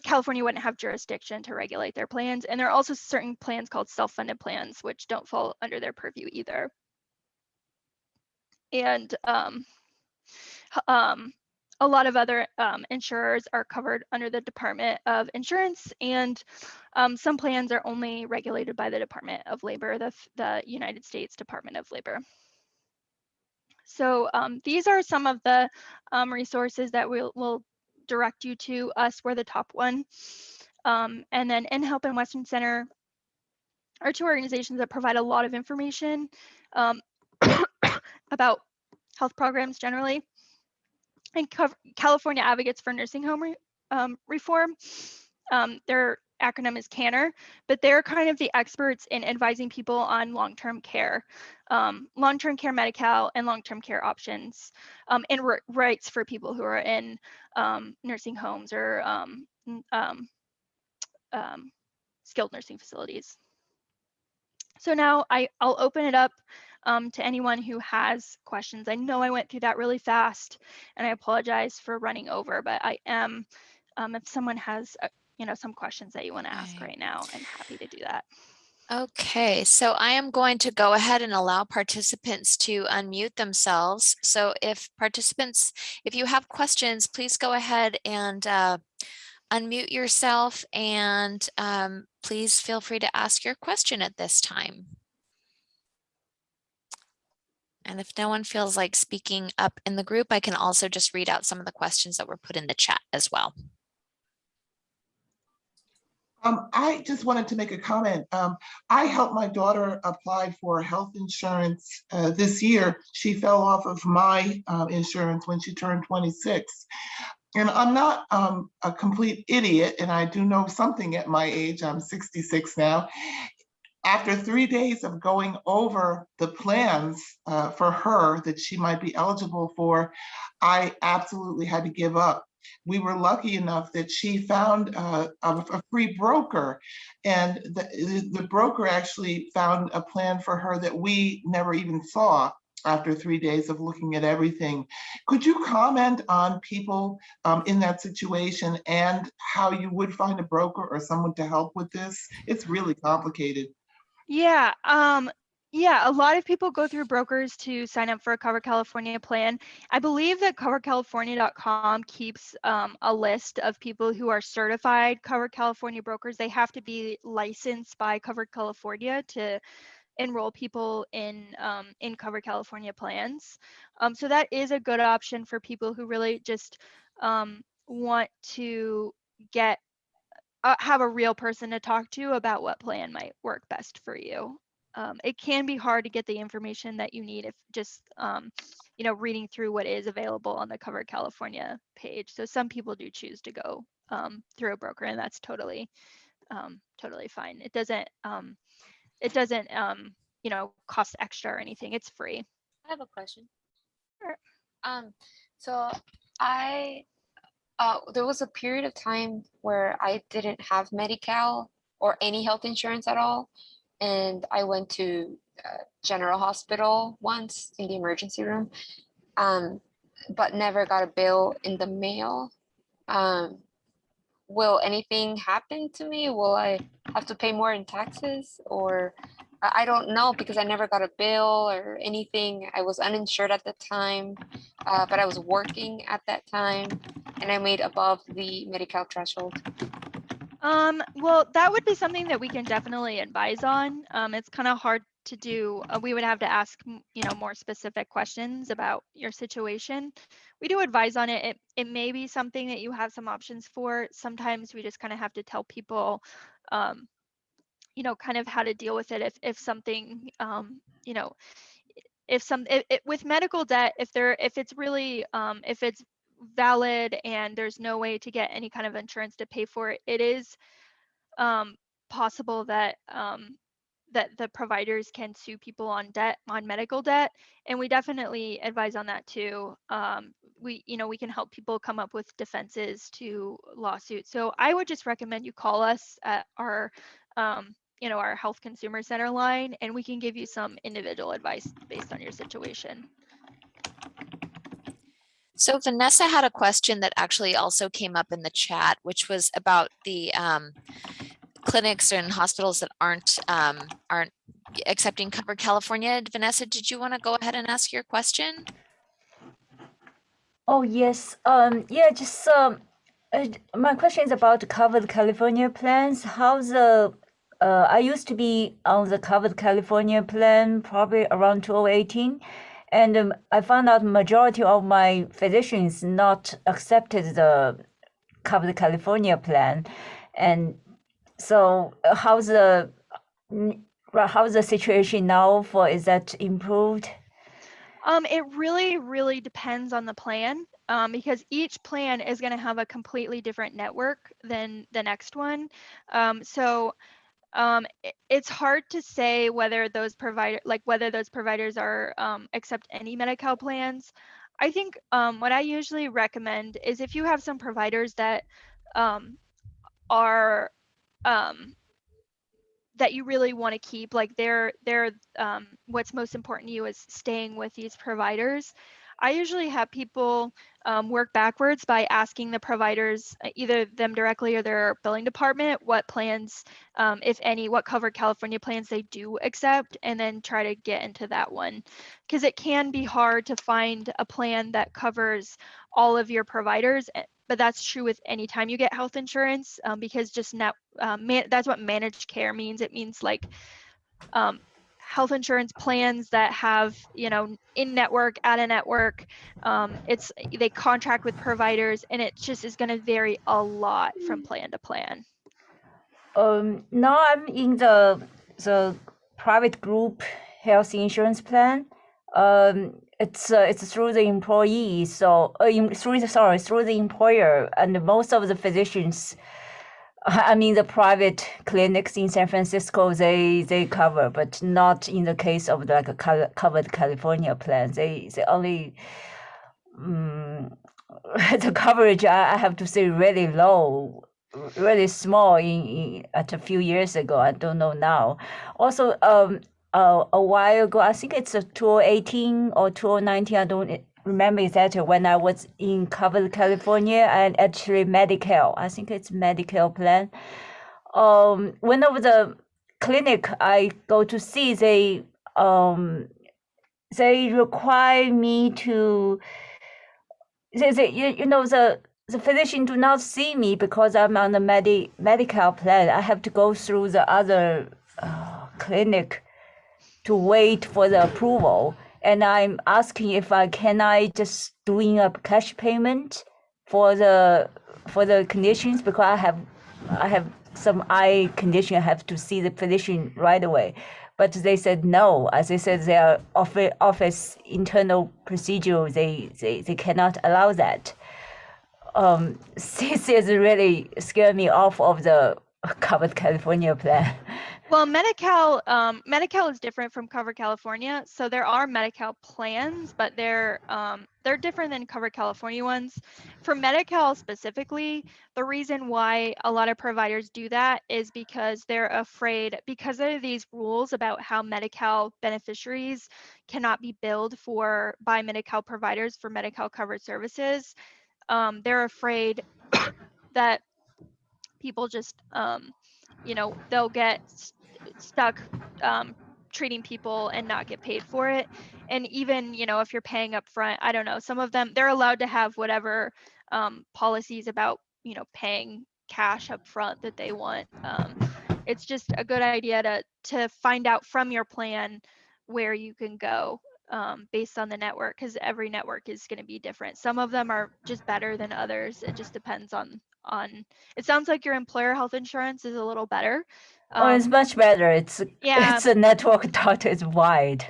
California wouldn't have jurisdiction to regulate their plans. And there are also certain plans called self-funded plans, which don't fall under their purview either. And um, um, a lot of other um, insurers are covered under the Department of Insurance, and um, some plans are only regulated by the Department of Labor, the, the United States Department of Labor. So um, these are some of the um, resources that we'll, will direct you to. Us, we're the top one. Um, and then InHelp and Western Center are two organizations that provide a lot of information um, about health programs generally and California Advocates for Nursing Home Re- um, Reform. Um, their acronym is CANHR, but they're kind of the experts in advising people on long-term care, um, long-term care Medi-Cal and long-term care options, um, and rights for people who are in um, nursing homes or um, skilled nursing facilities. So now I, I'll open it up um, to anyone who has questions. I know I went through that really fast and I apologize for running over, but I am, um, if someone has, uh, you know, some questions that you want to ask right now, I'm happy to do that. Okay, so I am going to go ahead and allow participants to unmute themselves. So if participants, if you have questions, please go ahead and uh, unmute yourself and um, please feel free to ask your question at this time. And if no one feels like speaking up in the group, I can also just read out some of the questions that were put in the chat as well. Um, I just wanted to make a comment. Um, I helped my daughter apply for health insurance uh, this year. She fell off of my uh, insurance when she turned 26. And I'm not um, a complete idiot, and I do know something at my age. I'm 66 now. After three days of going over the plans uh, for her that she might be eligible for, I absolutely had to give up we were lucky enough that she found uh, a, a free broker and the, the broker actually found a plan for her that we never even saw after three days of looking at everything. Could you comment on people um, in that situation and how you would find a broker or someone to help with this? It's really complicated. Yeah, um, yeah, a lot of people go through brokers to sign up for a Covered California plan. I believe that coveredcalifornia.com keeps um, a list of people who are certified Covered California brokers. They have to be licensed by Covered California to enroll people in um, in Covered California plans. Um, so that is a good option for people who really just um, want to get uh, have a real person to talk to about what plan might work best for you. Um, it can be hard to get the information that you need if just um, you know reading through what is available on the Covered California page. So some people do choose to go um, through a broker and that's totally um, totally fine. It doesn't um, it doesn't um, you know cost extra or anything. It's free. I have a question. Sure. Um, so I, uh, there was a period of time where I didn't have Medi-Cal or any health insurance at all. And I went to uh, General Hospital once in the emergency room, um, but never got a bill in the mail. Um, will anything happen to me? Will I have to pay more in taxes or I I don't know because I never got a bill or anything. I was uninsured at the time, uh, but I was working at that time and I made above the Medi-Cal threshold. Um, well, that would be something that we can definitely advise on. Um, it's kind of hard to do. Uh, we would have to ask, you know, more specific questions about your situation. We do advise on it. It, it may be something that you have some options for. Sometimes we just kind of have to tell people, um, you know, kind of how to deal with it if, if something, um, you know, if some, it, it, with medical debt, if there, if it's really, um, if it's valid and there's no way to get any kind of insurance to pay for it, it is um, possible that um, that the providers can sue people on debt on medical debt, and we definitely advise on that too. Um, we you know we can help people come up with defenses to lawsuits. So I would just recommend you call us at our um, you know, our health consumer center line, and we can give you some individual advice based on your situation. So Vanessa had a question that actually also came up in the chat, which was about the um, clinics and hospitals that aren't um, aren't accepting Covered California. Vanessa, did you want to go ahead and ask your question? Oh, yes. Um, yeah, just um, uh, my question is about covered California plans. How's the uh, I used to be on the covered California plan probably around 2018, and um, I found out majority of my physicians not accepted the covered California plan, and so uh, how's the how's the situation now for is that improved? Um, it really, really depends on the plan um, because each plan is going to have a completely different network than the next one. Um, so um, it's hard to say whether those provider like whether those providers are um, accept any Medi-Cal plans. I think um, what I usually recommend is if you have some providers that um, are um, that you really want to keep like they're they're um, what's most important to you is staying with these providers i usually have people um, work backwards by asking the providers uh, either them directly or their billing department what plans um, if any what covered california plans they do accept and then try to get into that one. Because it can be hard to find a plan that covers all of your providers eh, but that's true with any time you get health insurance um, because just net um, man, that's what managed care means. It means like um, health insurance plans that have you know in network out of network um, it's they contract with providers and it just is going to vary a lot from plan to plan Um, now I'm in the the private group health insurance plan. Um, it's uh, it's through the employee, so uh, through the sorry through the employer, and most of the physicians, I mean the private clinics in San Francisco, they they cover, but not in the case of like a covered California plan. They they only. Um, the coverage I, I have to say really low really small in, in at a few years ago. I don't know now. Also, um, uh, a while ago, I think it's a 2018 or 2019. I don't remember exactly when I was in covered California and actually Medicare. I think it's Medicare plan. Um, one of the clinic I go to see, they um, they require me to they, they, you, you know the the physician do not see me because I'm on the medi- medical plan. I have to go through the other uh, clinic to wait for the approval. And I'm asking if I can I just doing a cash payment for the for the conditions because I have I have some eye condition. I have to see the physician right away. But they said no. As they said, their office, office internal procedure, they, they, they cannot allow that um, this is really scared me off of the covered California plan. Well medi-cal um, medi-cal is different from Covered California. So there are medi-cal plans but they're um, they're different than Covered California ones. For medi-cal specifically the reason why a lot of providers do that is because they're afraid because are these rules about how medi-cal beneficiaries cannot be billed for by medi-cal providers for medi-cal covered services um, they're afraid that people just um, you know they'll get s- stuck um, treating people and not get paid for it. And even you know if you're paying up front i don't know some of them they're allowed to have whatever um, policies about you know paying cash up front that they want. Um, it's just a good idea to to find out from your plan where you can go um, based on the network because every network is going to be different some of them are just better than others it just depends on on it sounds like your employer health insurance is a little better oh, it's um, much better. It's yeah it's a network dot is wide.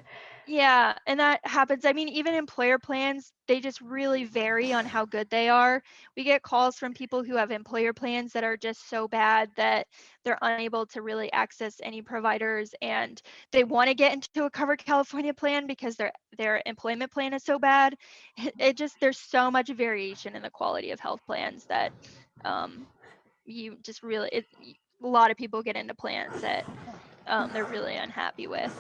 Yeah and that happens i mean even employer plans they just really vary on how good they are we get calls from people who have employer plans that are just so bad that they're unable to really access any providers and they want to get into a covered california plan because their their employment plan is so bad it, just there's so much variation in the quality of health plans that um, you just really it, a lot of people get into plans that um, they're really unhappy with.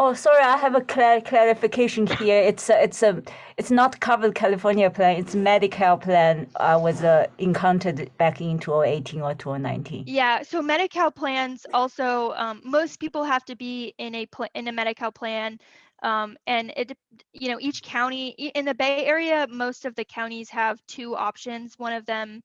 Oh, sorry, I have a clar- clarification here. It's a, it's a, it's not covered California plan. It's Medicare plan. I was uh, encountered back in 2018 or 2019. Yeah, so Medi-Cal plans also, um, most people have to be in a pl- in a Medi-Cal plan. Um, and it, you know, each county in the Bay Area, most of the counties have two options. One of them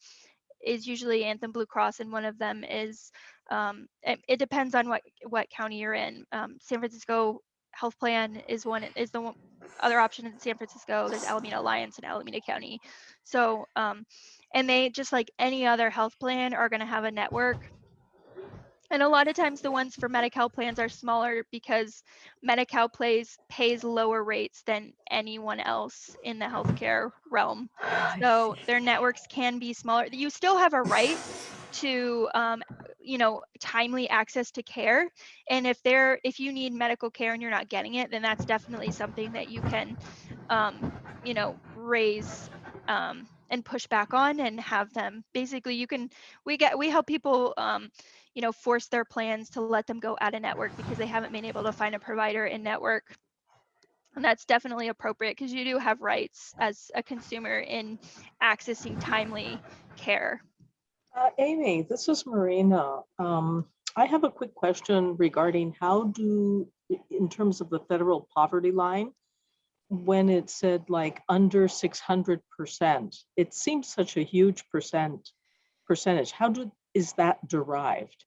is usually Anthem Blue Cross, and one of them is, um, it, it depends on what what county you're in. Um, San Francisco Health Plan is one is the one, other option in San Francisco. There's Alameda Alliance in Alameda County. So, um, and they just like any other health plan are going to have a network. And a lot of times the ones for Medi-Cal plans are smaller because Medi-Cal plays pays lower rates than anyone else in the healthcare realm. So their networks can be smaller. You still have a right to, um, you know, timely access to care. And if they're, if you need medical care and you're not getting it, then that's definitely something that you can, um, you know, raise um, and push back on and have them. Basically, you can, we get, we help people, um, you know, force their plans to let them go out of network because they haven't been able to find a provider in network. And that's definitely appropriate because you do have rights as a consumer in accessing timely care. Uh, Amy, this is Marina. Um, I have a quick question regarding how do, in terms of the federal poverty line, when it said like under six hundred percent, it seems such a huge percent, percentage. How do, is that derived?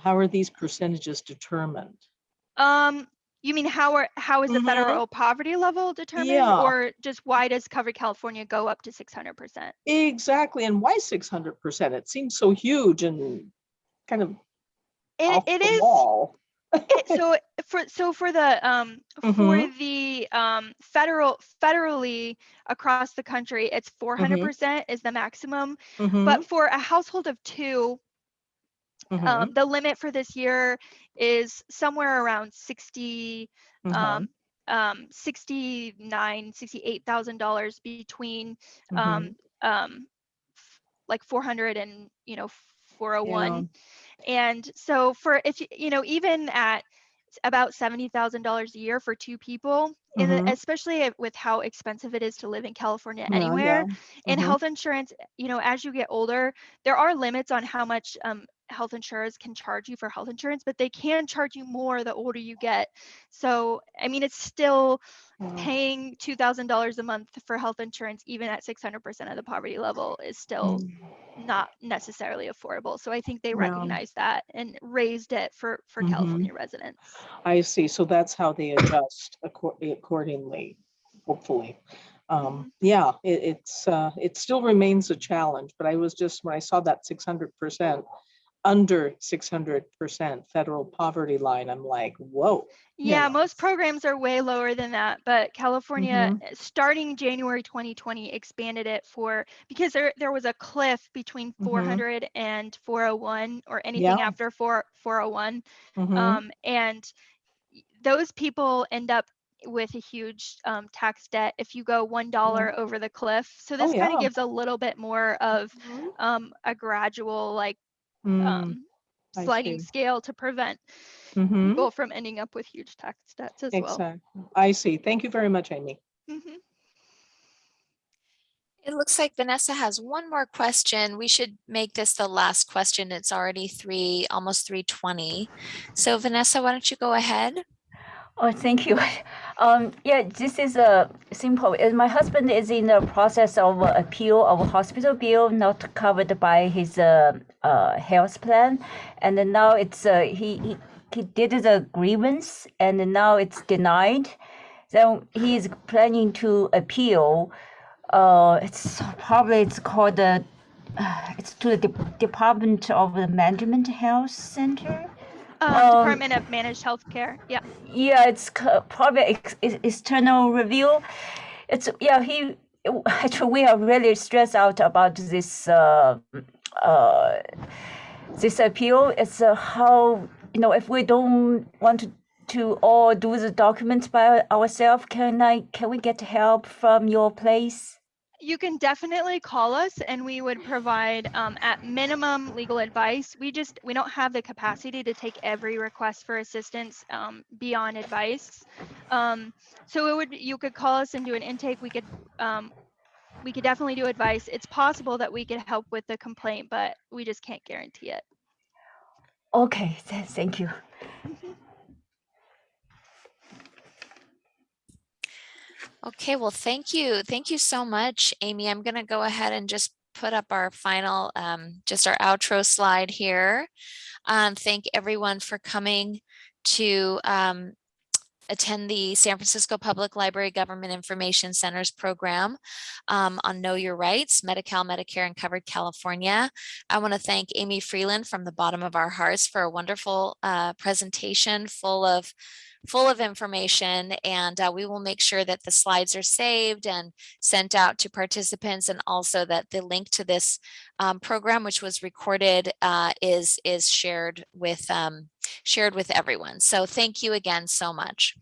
How are these percentages determined? Um, you mean how are how is the Mhm. federal poverty level determined, Yeah. or just why does Covered California go up to six hundred percent? Exactly, and why six hundred percent? It seems so huge and kind of off It, it the is wall. it, so for so for the um for Mhm. the um federal federally across the country, it's four hundred Mm-hmm. percent is the maximum. Mhm, But for a household of two, mhm, um, the limit for this year is somewhere around sixty mhm, um, um, sixty-nine, sixty-eight thousand dollars between mhm. um, um, f- like four hundred and you know four hundred one, and so for if you know even at about seventy thousand dollars a year for two people, in the, especially with how expensive it is to live in California anywhere, yeah, and mhm. health insurance, you know, as you get older, there are limits on how much um, health insurers can charge you for health insurance, but they can charge you more the older you get. So, I mean, it's still paying $2,000 a month for health insurance, even at 600% of the poverty level, is still Mm. not necessarily affordable. So I think they recognize that and raised it for, for Mhm. California residents. I see. So that's how they adjust accor- accordingly, hopefully. Mm-hmm. Um, yeah, it, it's, uh, it still remains a challenge, but I was just, when I saw that six hundred percent, under six hundred percent federal poverty line, I'm like, whoa. you Yeah, most programs are way lower than that, but California, Mm-hmm. uh, starting January 2020, expanded it for because there there was a cliff between Mhm. 400 and 401 or anything Yeah. after 4 401, mhm, um, and those people end up with a huge um, tax debt if you go one dollar over the cliff. So this kind Oh, yeah. of gives a little bit more of mhm, um, a gradual like mm, um, sliding scale to prevent mhm, people from ending up with huge tax debts as well. I see. Thank you very much, Amy. Mhm. It looks like Vanessa has one more question. We should make this the last question. It's already three, almost 320. So Vanessa, why don't you go ahead? Oh, thank you. Um, yeah, this is a simple. uh, My husband is in the process of appeal of a hospital bill not covered by his uh, uh, health plan, and now it's uh, he, he he did the grievance and now it's denied. So he is planning to appeal. Uh, it's probably it's called the uh, it's to the De- Department of the Management Health Center. Um, Um, Department of Managed Healthcare. Yeah. yeah it's ex- ex- external review it's yeah he actually we are really stressed out about this uh, uh, this appeal it's uh, how you know if we don't want to to all do the documents by ourselves can i can we get help from your place You can definitely call us and we would provide um, at minimum legal advice. We just, we don't have the capacity to take every request for assistance um, beyond advice. Um, so it would, you could call us and do an intake. We could, um, we could definitely do advice. It's possible that we could help with the complaint, but we just can't guarantee it. Okay, thank you. Okay, well, thank you. Thank you so much, Amy. I'm going to go ahead and just put up our final, um, just our outro slide here. Um, thank everyone for coming to um, attend the San Francisco Public Library Government Information Centers program um, on Know Your Rights, Medi-Cal, Medicare, and Covered California. I want to thank Amy Freeland from the bottom of our hearts for a wonderful uh, presentation full of full of information and uh, we will make sure that the slides are saved and sent out to participants and also that the link to this um, program which was recorded uh, is is shared with um, shared with everyone. So thank you again so much.